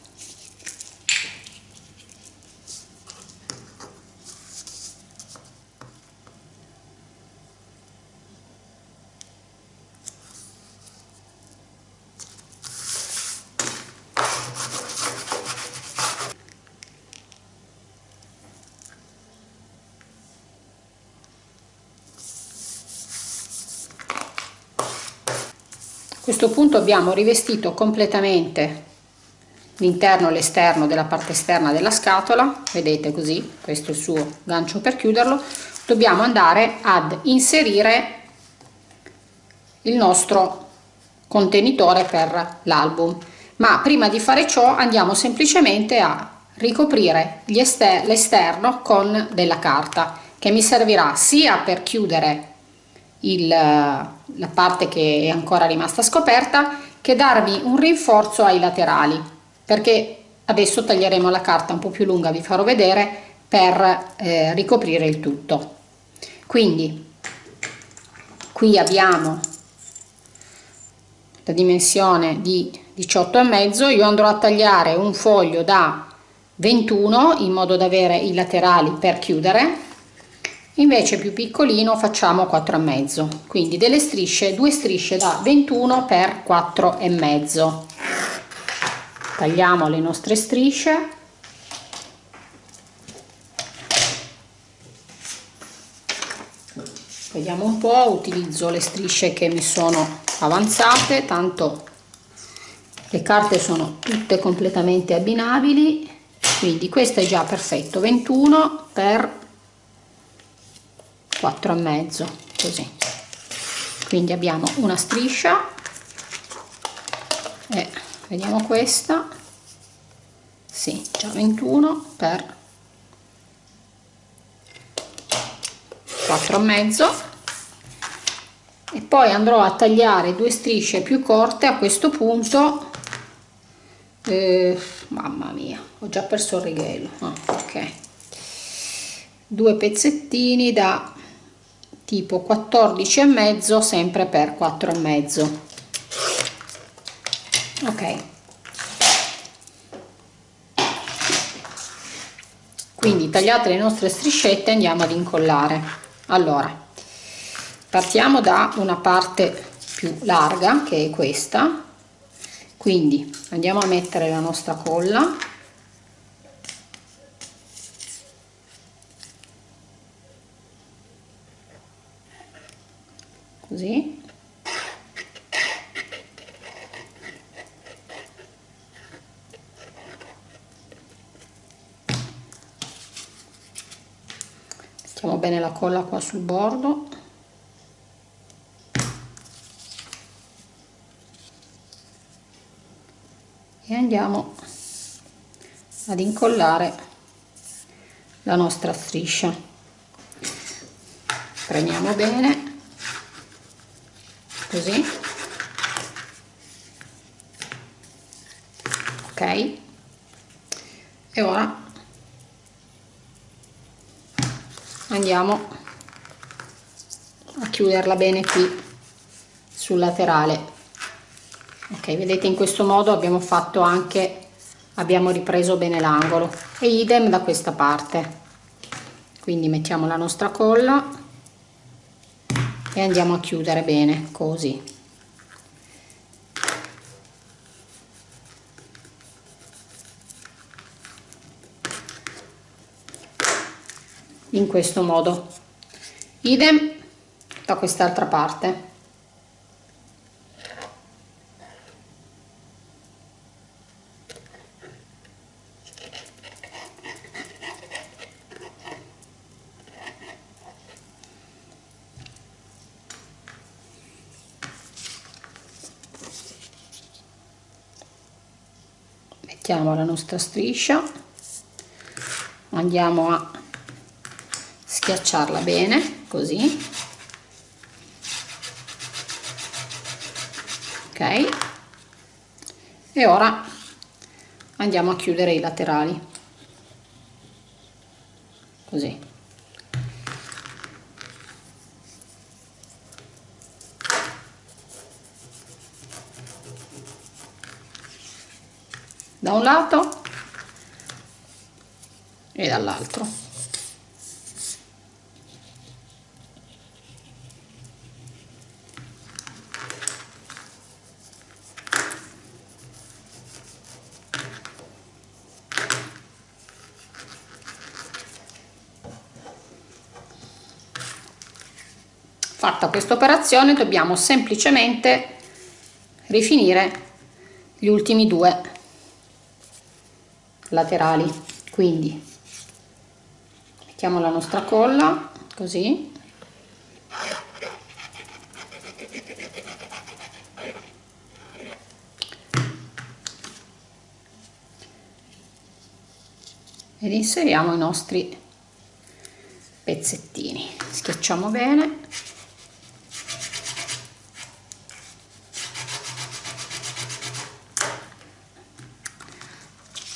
questo punto abbiamo rivestito completamente l'interno e l'esterno della parte esterna della scatola. Vedete così questo è il suo gancio per chiuderlo. Dobbiamo andare ad inserire il nostro contenitore per l'album. Ma prima di fare ciò andiamo semplicemente a ricoprire l'esterno con della carta che mi servirà sia per chiudere il, la parte che è ancora rimasta scoperta che darvi un rinforzo ai laterali perché adesso taglieremo la carta un po' più lunga vi farò vedere per eh, ricoprire il tutto. Quindi qui abbiamo la dimensione di 18 e mezzo io andrò a tagliare un foglio da 21 in modo da avere i laterali per chiudere invece più piccolino facciamo 4 e mezzo. Quindi delle strisce due strisce da 21 per 4 e mezzo. Tagliamo le nostre strisce. Vediamo un po' utilizzo le strisce che mi sono avanzate tanto le carte sono tutte completamente abbinabili. Quindi questo è già perfetto 21 per 4 e mezzo così. Quindi abbiamo una striscia e vediamo questa. Sì già 21 per 4 e mezzo. E poi andrò a tagliare due strisce più corte a questo punto. Eh, mamma mia ho già perso il righello. Ah, ok. Due pezzettini da tipo 14 e mezzo sempre per 4 e mezzo. Ok. Quindi tagliate le nostre striscette andiamo ad incollare. Allora partiamo da una parte più larga che è questa. Quindi andiamo a mettere la nostra colla così. Mettiamo bene la colla qua sul bordo. E andiamo ad incollare la nostra striscia. Premiamo bene così. Ok. E ora andiamo a chiuderla bene qui sul laterale. Ok vedete in questo modo abbiamo fatto anche abbiamo ripreso bene l'angolo. E idem da questa parte. Quindi mettiamo la nostra colla e andiamo a chiudere bene così. In questo modo. Idem da quest'altra parte mettiamo la nostra striscia. Andiamo a schiacciarla bene così. Ok. E ora andiamo a chiudere i laterali così da un lato e dall'altro. Fatta questa operazione dobbiamo semplicemente rifinire gli ultimi due laterali. Quindi mettiamo la nostra colla così. Ed inseriamo i nostri pezzettini. Schiacciamo bene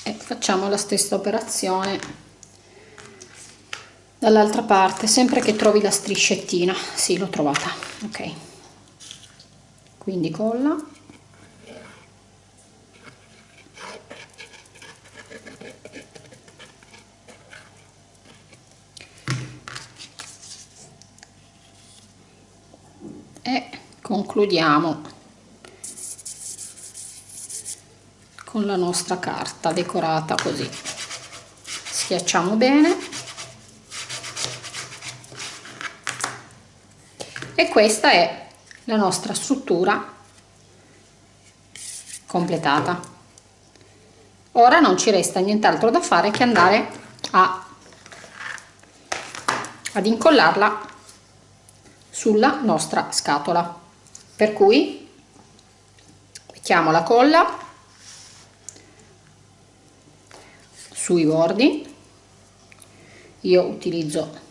e facciamo la stessa operazione dall'altra parte sempre che trovi la striscettina. Sì l'ho trovata ok. Quindi colla. Concludiamo con la nostra carta decorata così. Schiacciamo bene. E questa è la nostra struttura completata. Ora non ci resta nient'altro da fare che andare a, ad incollarla sulla nostra scatola. Per cui mettiamo la colla sui bordi. Io utilizzo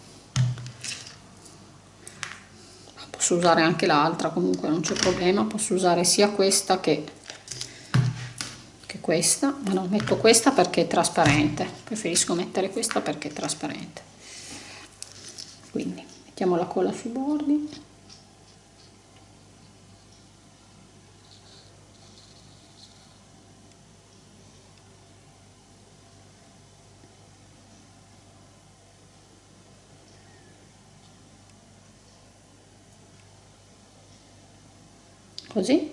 posso usare anche l'altra comunque non c'è problema posso usare sia questa che, che questa ma non metto questa perché è trasparente. Preferisco mettere questa perché è trasparente. Quindi mettiamo la colla sui bordi così.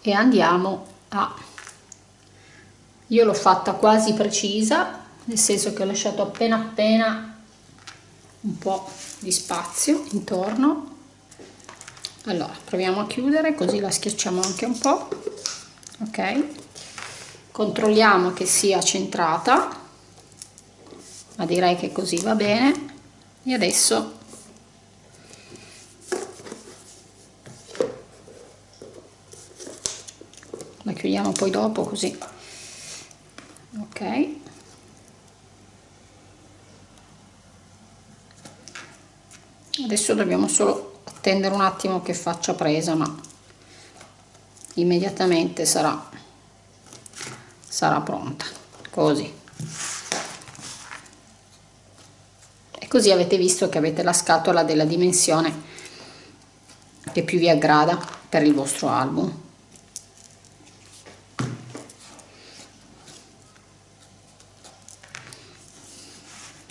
E andiamo a io l'ho fatta quasi precisa nel senso che ho lasciato appena appena un po di spazio intorno. Allora proviamo a chiudere così la schiacciamo anche un po ok? Controlliamo che sia centrata ma direi che così va bene. E adesso chiudiamo poi dopo così. Ok. Adesso dobbiamo solo attendere un attimo che faccia presa ma immediatamente sarà sarà pronta. Così. E così avete visto che avete la scatola della dimensione che più vi aggrada per il vostro album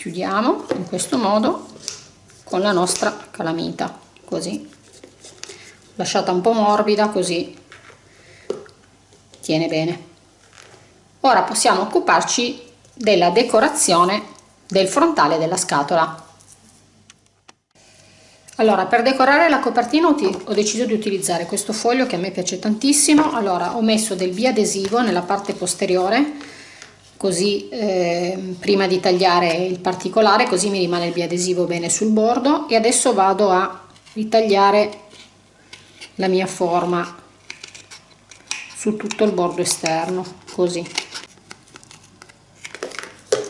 chiudiamo in questo modo con la nostra calamita così. Lasciata un po' morbida così tiene bene. Ora possiamo occuparci della decorazione del frontale della scatola. Allora per decorare la copertina ho deciso di utilizzare questo foglio che a me piace tantissimo. Allora ho messo del biadesivo nella parte posteriore così eh, prima di tagliare il particolare così mi rimane il biadesivo bene sul bordo e adesso vado a ritagliare la mia forma su tutto il bordo esterno così.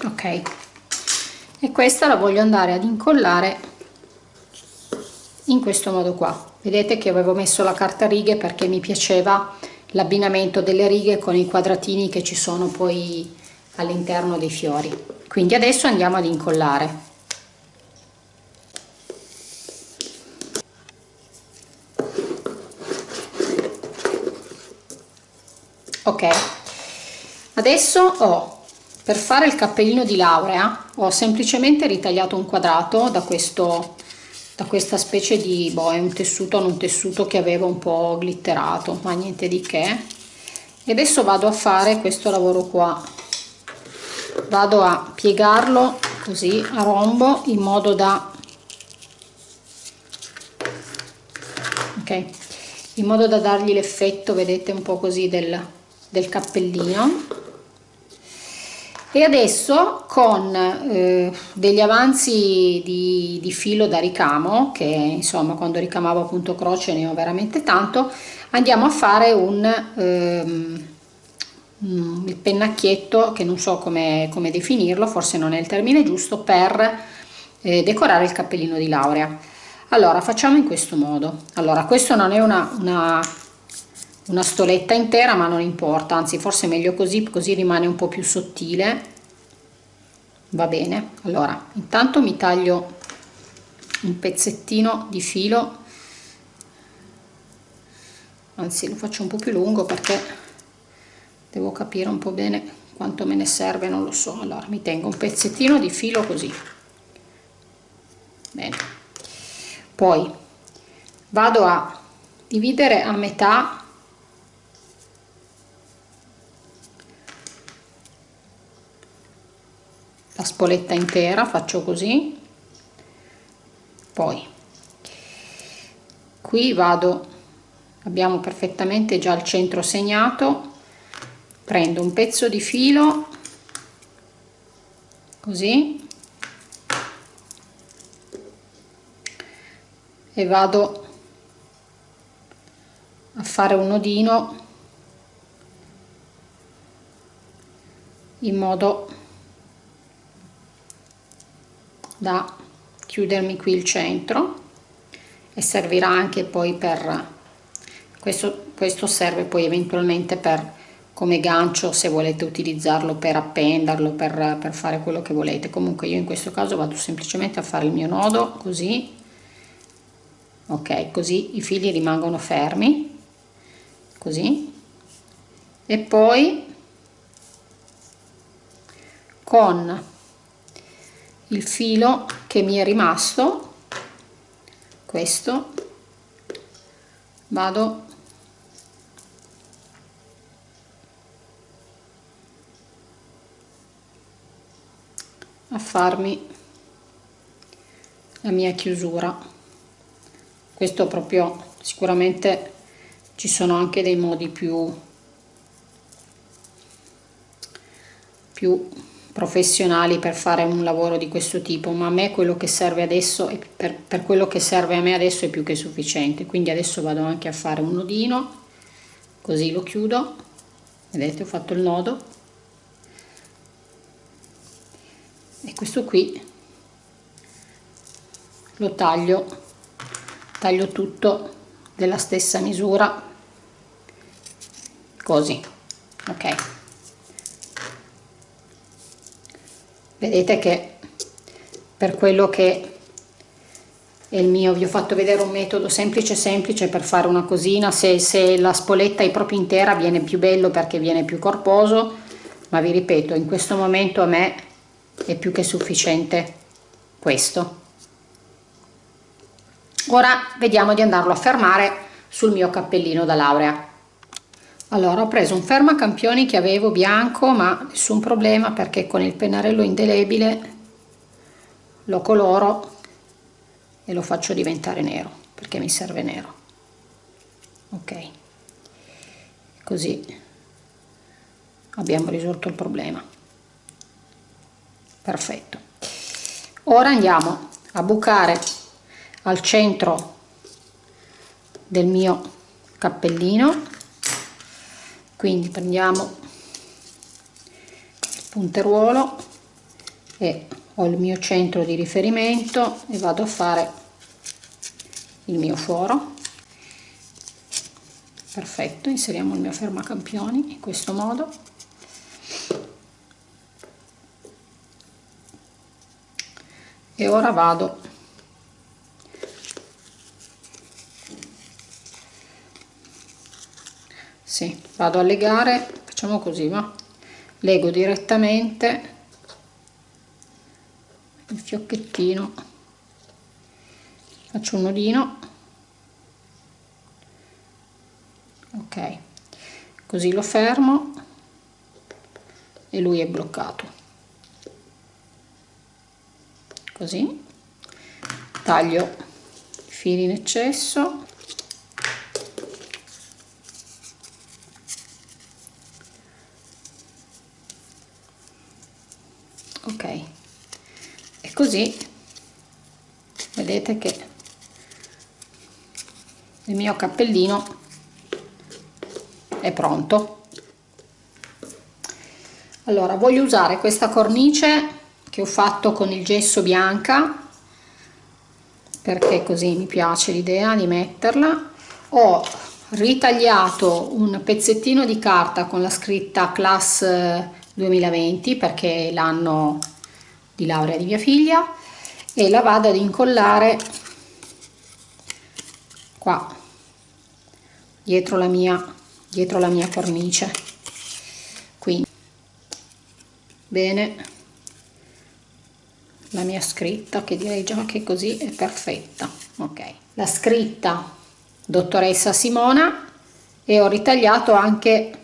Ok. E questa la voglio andare ad incollare in questo modo qua. Vedete che avevo messo la carta righe perché mi piaceva l'abbinamento delle righe con i quadratini che ci sono poi all'interno dei fiori. Quindi adesso andiamo ad incollare. Ok. Adesso ho per fare il cappellino di laurea ho semplicemente ritagliato un quadrato da questo da questa specie di boh è un tessuto non tessuto che avevo un po' glitterato ma niente di che. E adesso vado a fare questo lavoro qua vado a piegarlo così a rombo in modo da ok in modo da dargli l'effetto vedete un po così del, del cappellino. E adesso con eh, degli avanzi di, di, filo da ricamo che insomma quando ricamavo appunto croce ne ho veramente tanto andiamo a fare un ehm, il pennacchietto che non so come, come, definirlo forse non è il termine giusto per eh, decorare il cappellino di laurea. Allora facciamo in questo modo. Allora questo non è una, una una stoletta intera ma non importa anzi forse meglio così così rimane un po più sottile. Va bene. Allora intanto mi taglio un pezzettino di filo. Anzi lo faccio un po più lungo perché devo capire un po bene quanto me ne serve non lo so. Allora mi tengo un pezzettino di filo così. Bene. Poi vado a dividere a metà la spoletta intera faccio così. Poi qui vado abbiamo perfettamente già il centro segnato prendo un pezzo di filo così e vado a fare un nodino in modo da chiudermi qui il centro e servirà anche poi per questo, questo serve poi eventualmente per come gancio se volete utilizzarlo per appenderlo per, per fare quello che volete. Comunque io in questo caso vado semplicemente a fare il mio nodo così. Ok così i fili rimangono fermi così. E poi con il filo che mi è rimasto questo vado a farmi la mia chiusura. Questo proprio sicuramente ci sono anche dei modi più più professionali per fare un lavoro di questo tipo ma a me quello che serve adesso per, per quello che serve a me adesso è più che sufficiente. Quindi adesso vado anche a fare un nodino così lo chiudo. Vedete ho fatto il nodo e questo qui lo taglio taglio tutto della stessa misura così ok? Vedete che per quello che è il mio vi ho fatto vedere un metodo semplice semplice per fare una cosina. Se, se la spoletta è proprio intera viene più bello perché viene più corposo ma vi ripeto in questo momento a me è più che sufficiente questo. Ora vediamo di andarlo a fermare sul mio cappellino da laurea. Allora ho preso un fermacampioni che avevo bianco ma nessun problema perché con il pennarello indelebile lo coloro e lo faccio diventare nero perché mi serve nero. Ok. Così abbiamo risolto il problema perfetto. Ora andiamo a bucare al centro del mio cappellino. Quindi prendiamo il punteruolo e ho il mio centro di riferimento e vado a fare il mio foro. Perfetto inseriamo il mio fermacampioni in questo modo e ora vado. Sì, vado a legare facciamo così va? Lego direttamente il fiocchettino. Faccio un nodino. Ok così lo fermo e lui è bloccato così. Taglio i fili in eccesso. Ok. E così vedete che il mio cappellino è pronto. Allora voglio usare questa cornice che ho fatto con il gesso bianca perché così mi piace l'idea di metterla. Ho ritagliato un pezzettino di carta con la scritta class 2020 perché è l'anno di laurea di mia figlia e la vado ad incollare qua dietro la mia dietro la mia cornice. Quindi bene la mia scritta che direi già che così è perfetta ok. La scritta dottoressa Simona e ho ritagliato anche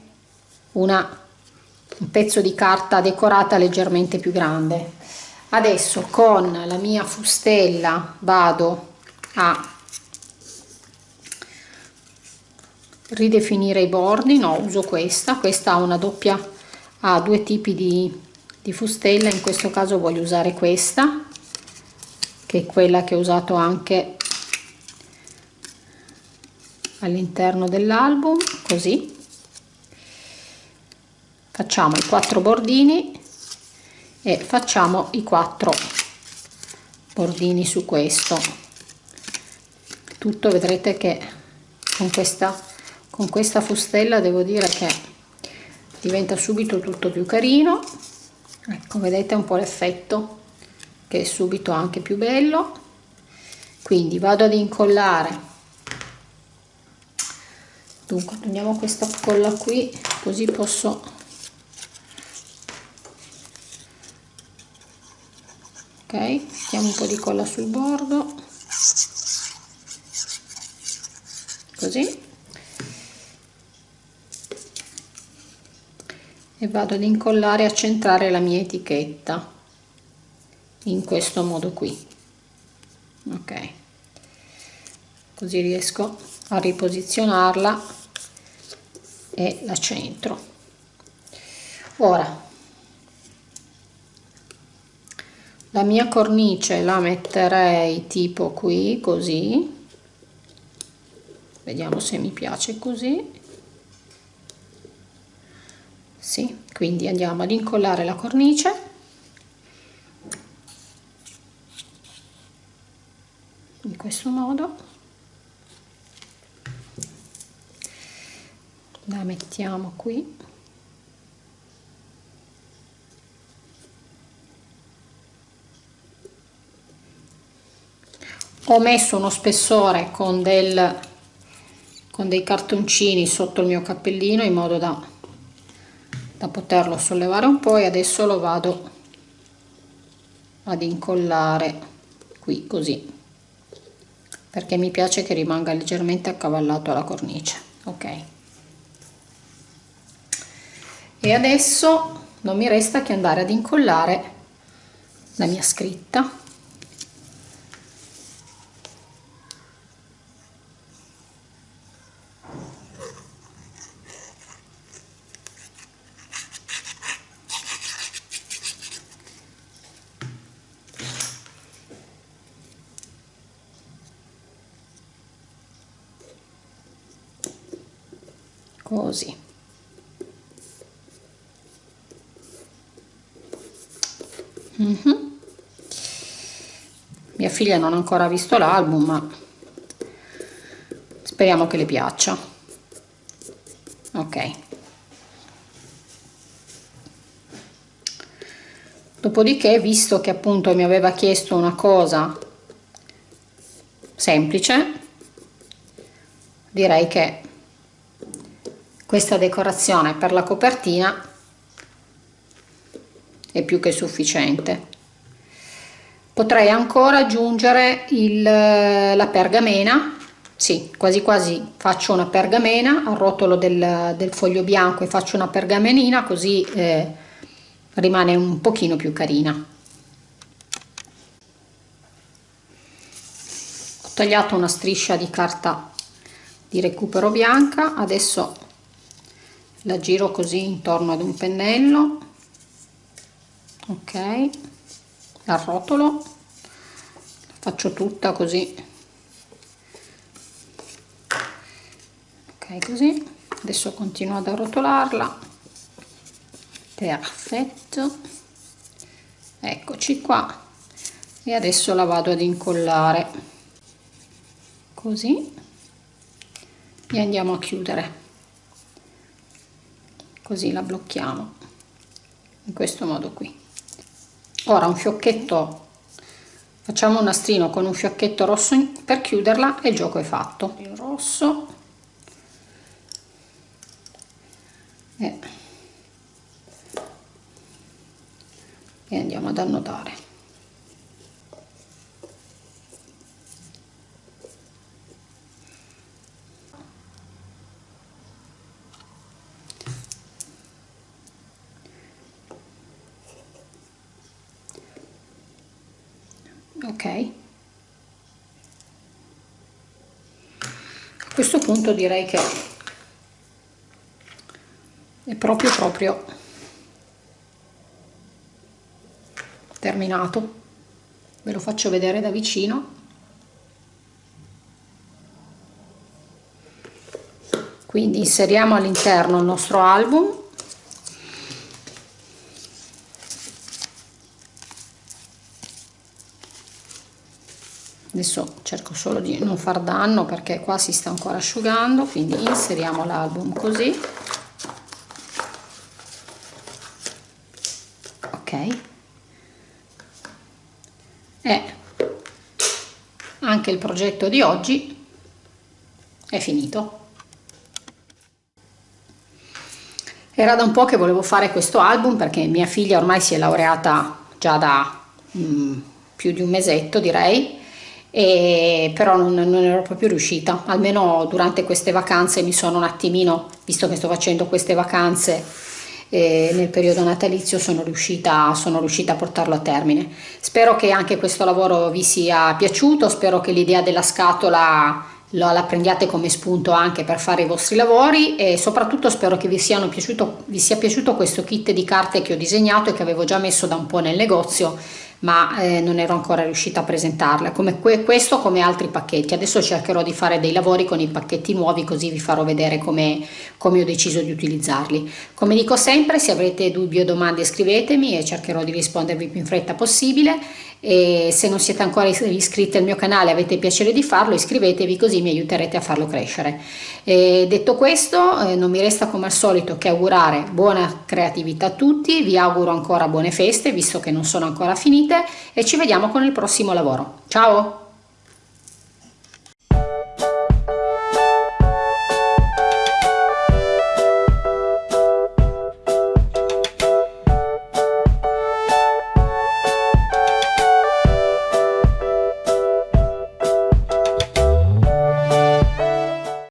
una un pezzo di carta decorata leggermente più grande. Adesso con la mia fustella vado a ridefinire i bordi. No uso questa. Questa ha una doppia ha due tipi di, di fustella in questo caso voglio usare questa che è quella che ho usato anche all'interno dell'album così. Facciamo i quattro bordini e facciamo i quattro bordini su questo. Tutto vedrete che con questa con questa fustella devo dire che diventa subito tutto più carino ecco vedete un po' l'effetto che è subito anche più bello. Quindi vado ad incollare. Dunque prendiamo questa colla qui così posso ok mettiamo un po' di colla sul bordo. Così e vado ad incollare a centrare la mia etichetta. In questo modo qui. Ok. Così riesco a riposizionarla e la centro. Ora la mia cornice la metterei tipo qui così. Vediamo se mi piace così sì, quindi andiamo ad incollare la cornice. In questo modo. La mettiamo qui. Ho messo uno spessore con del con dei cartoncini sotto il mio cappellino in modo da da poterlo sollevare un po' e adesso lo vado ad incollare qui così perché mi piace che rimanga leggermente accavallato alla cornice ok? E adesso non mi resta che andare ad incollare la mia scritta così mm -hmm. mia figlia non ha ancora visto l'album ma speriamo che le piaccia. Ok. Dopodiché visto che appunto mi aveva chiesto una cosa semplice direi che questa decorazione per la copertina è più che sufficiente. Potrei ancora aggiungere il, la pergamena. Sì, quasi quasi faccio una pergamena arrotolo del, del foglio bianco e faccio una pergamenina così eh, rimane un pochino più carina. Ho tagliato una striscia di carta di recupero bianca adesso la giro così intorno ad un pennello. Ok. Arrotolo faccio tutta così. Ok così. Adesso continuo ad arrotolarla. Perfetto. Eccoci qua. E adesso la vado ad incollare. Così. E andiamo a chiudere così la blocchiamo in questo modo qui. Ora un fiocchetto facciamo un nastrino con un fiocchetto rosso per chiuderla e il gioco è fatto. Il rosso. E, e andiamo ad annodare ok. A questo punto direi che è proprio proprio terminato. Ve lo faccio vedere da vicino. Quindi inseriamo all'interno il nostro album adesso cerco solo di non far danno perché qua si sta ancora asciugando quindi inseriamo l'album così. Ok. E anche il progetto di oggi è finito. Era da un po' che volevo fare questo album perché mia figlia ormai si è laureata già da mm, più di un mesetto direi e però non, non, ero proprio riuscita. Almeno durante queste vacanze mi sono un attimino visto che sto facendo queste vacanze eh, nel periodo natalizio sono riuscita, sono riuscita a portarlo a termine. Spero che anche questo lavoro vi sia piaciuto spero che l'idea della scatola la prendiate come spunto anche per fare i vostri lavori e soprattutto spero che vi, piaciuto, vi sia piaciuto questo kit di carte che ho disegnato e che avevo già messo da un po' nel negozio ma eh, non ero ancora riuscita a presentarla come que questo come altri pacchetti. Adesso cercherò di fare dei lavori con i pacchetti nuovi così vi farò vedere come, come ho deciso di utilizzarli. Come dico sempre se avrete dubbi o domande scrivetemi e cercherò di rispondervi più in fretta possibile e se non siete ancora iscritti al mio canale avete piacere di farlo iscrivetevi così mi aiuterete a farlo crescere. E detto questo eh, non mi resta come al solito che augurare buona creatività a tutti vi auguro ancora buone feste visto che non sono ancora finite e ci vediamo con il prossimo lavoro. Ciao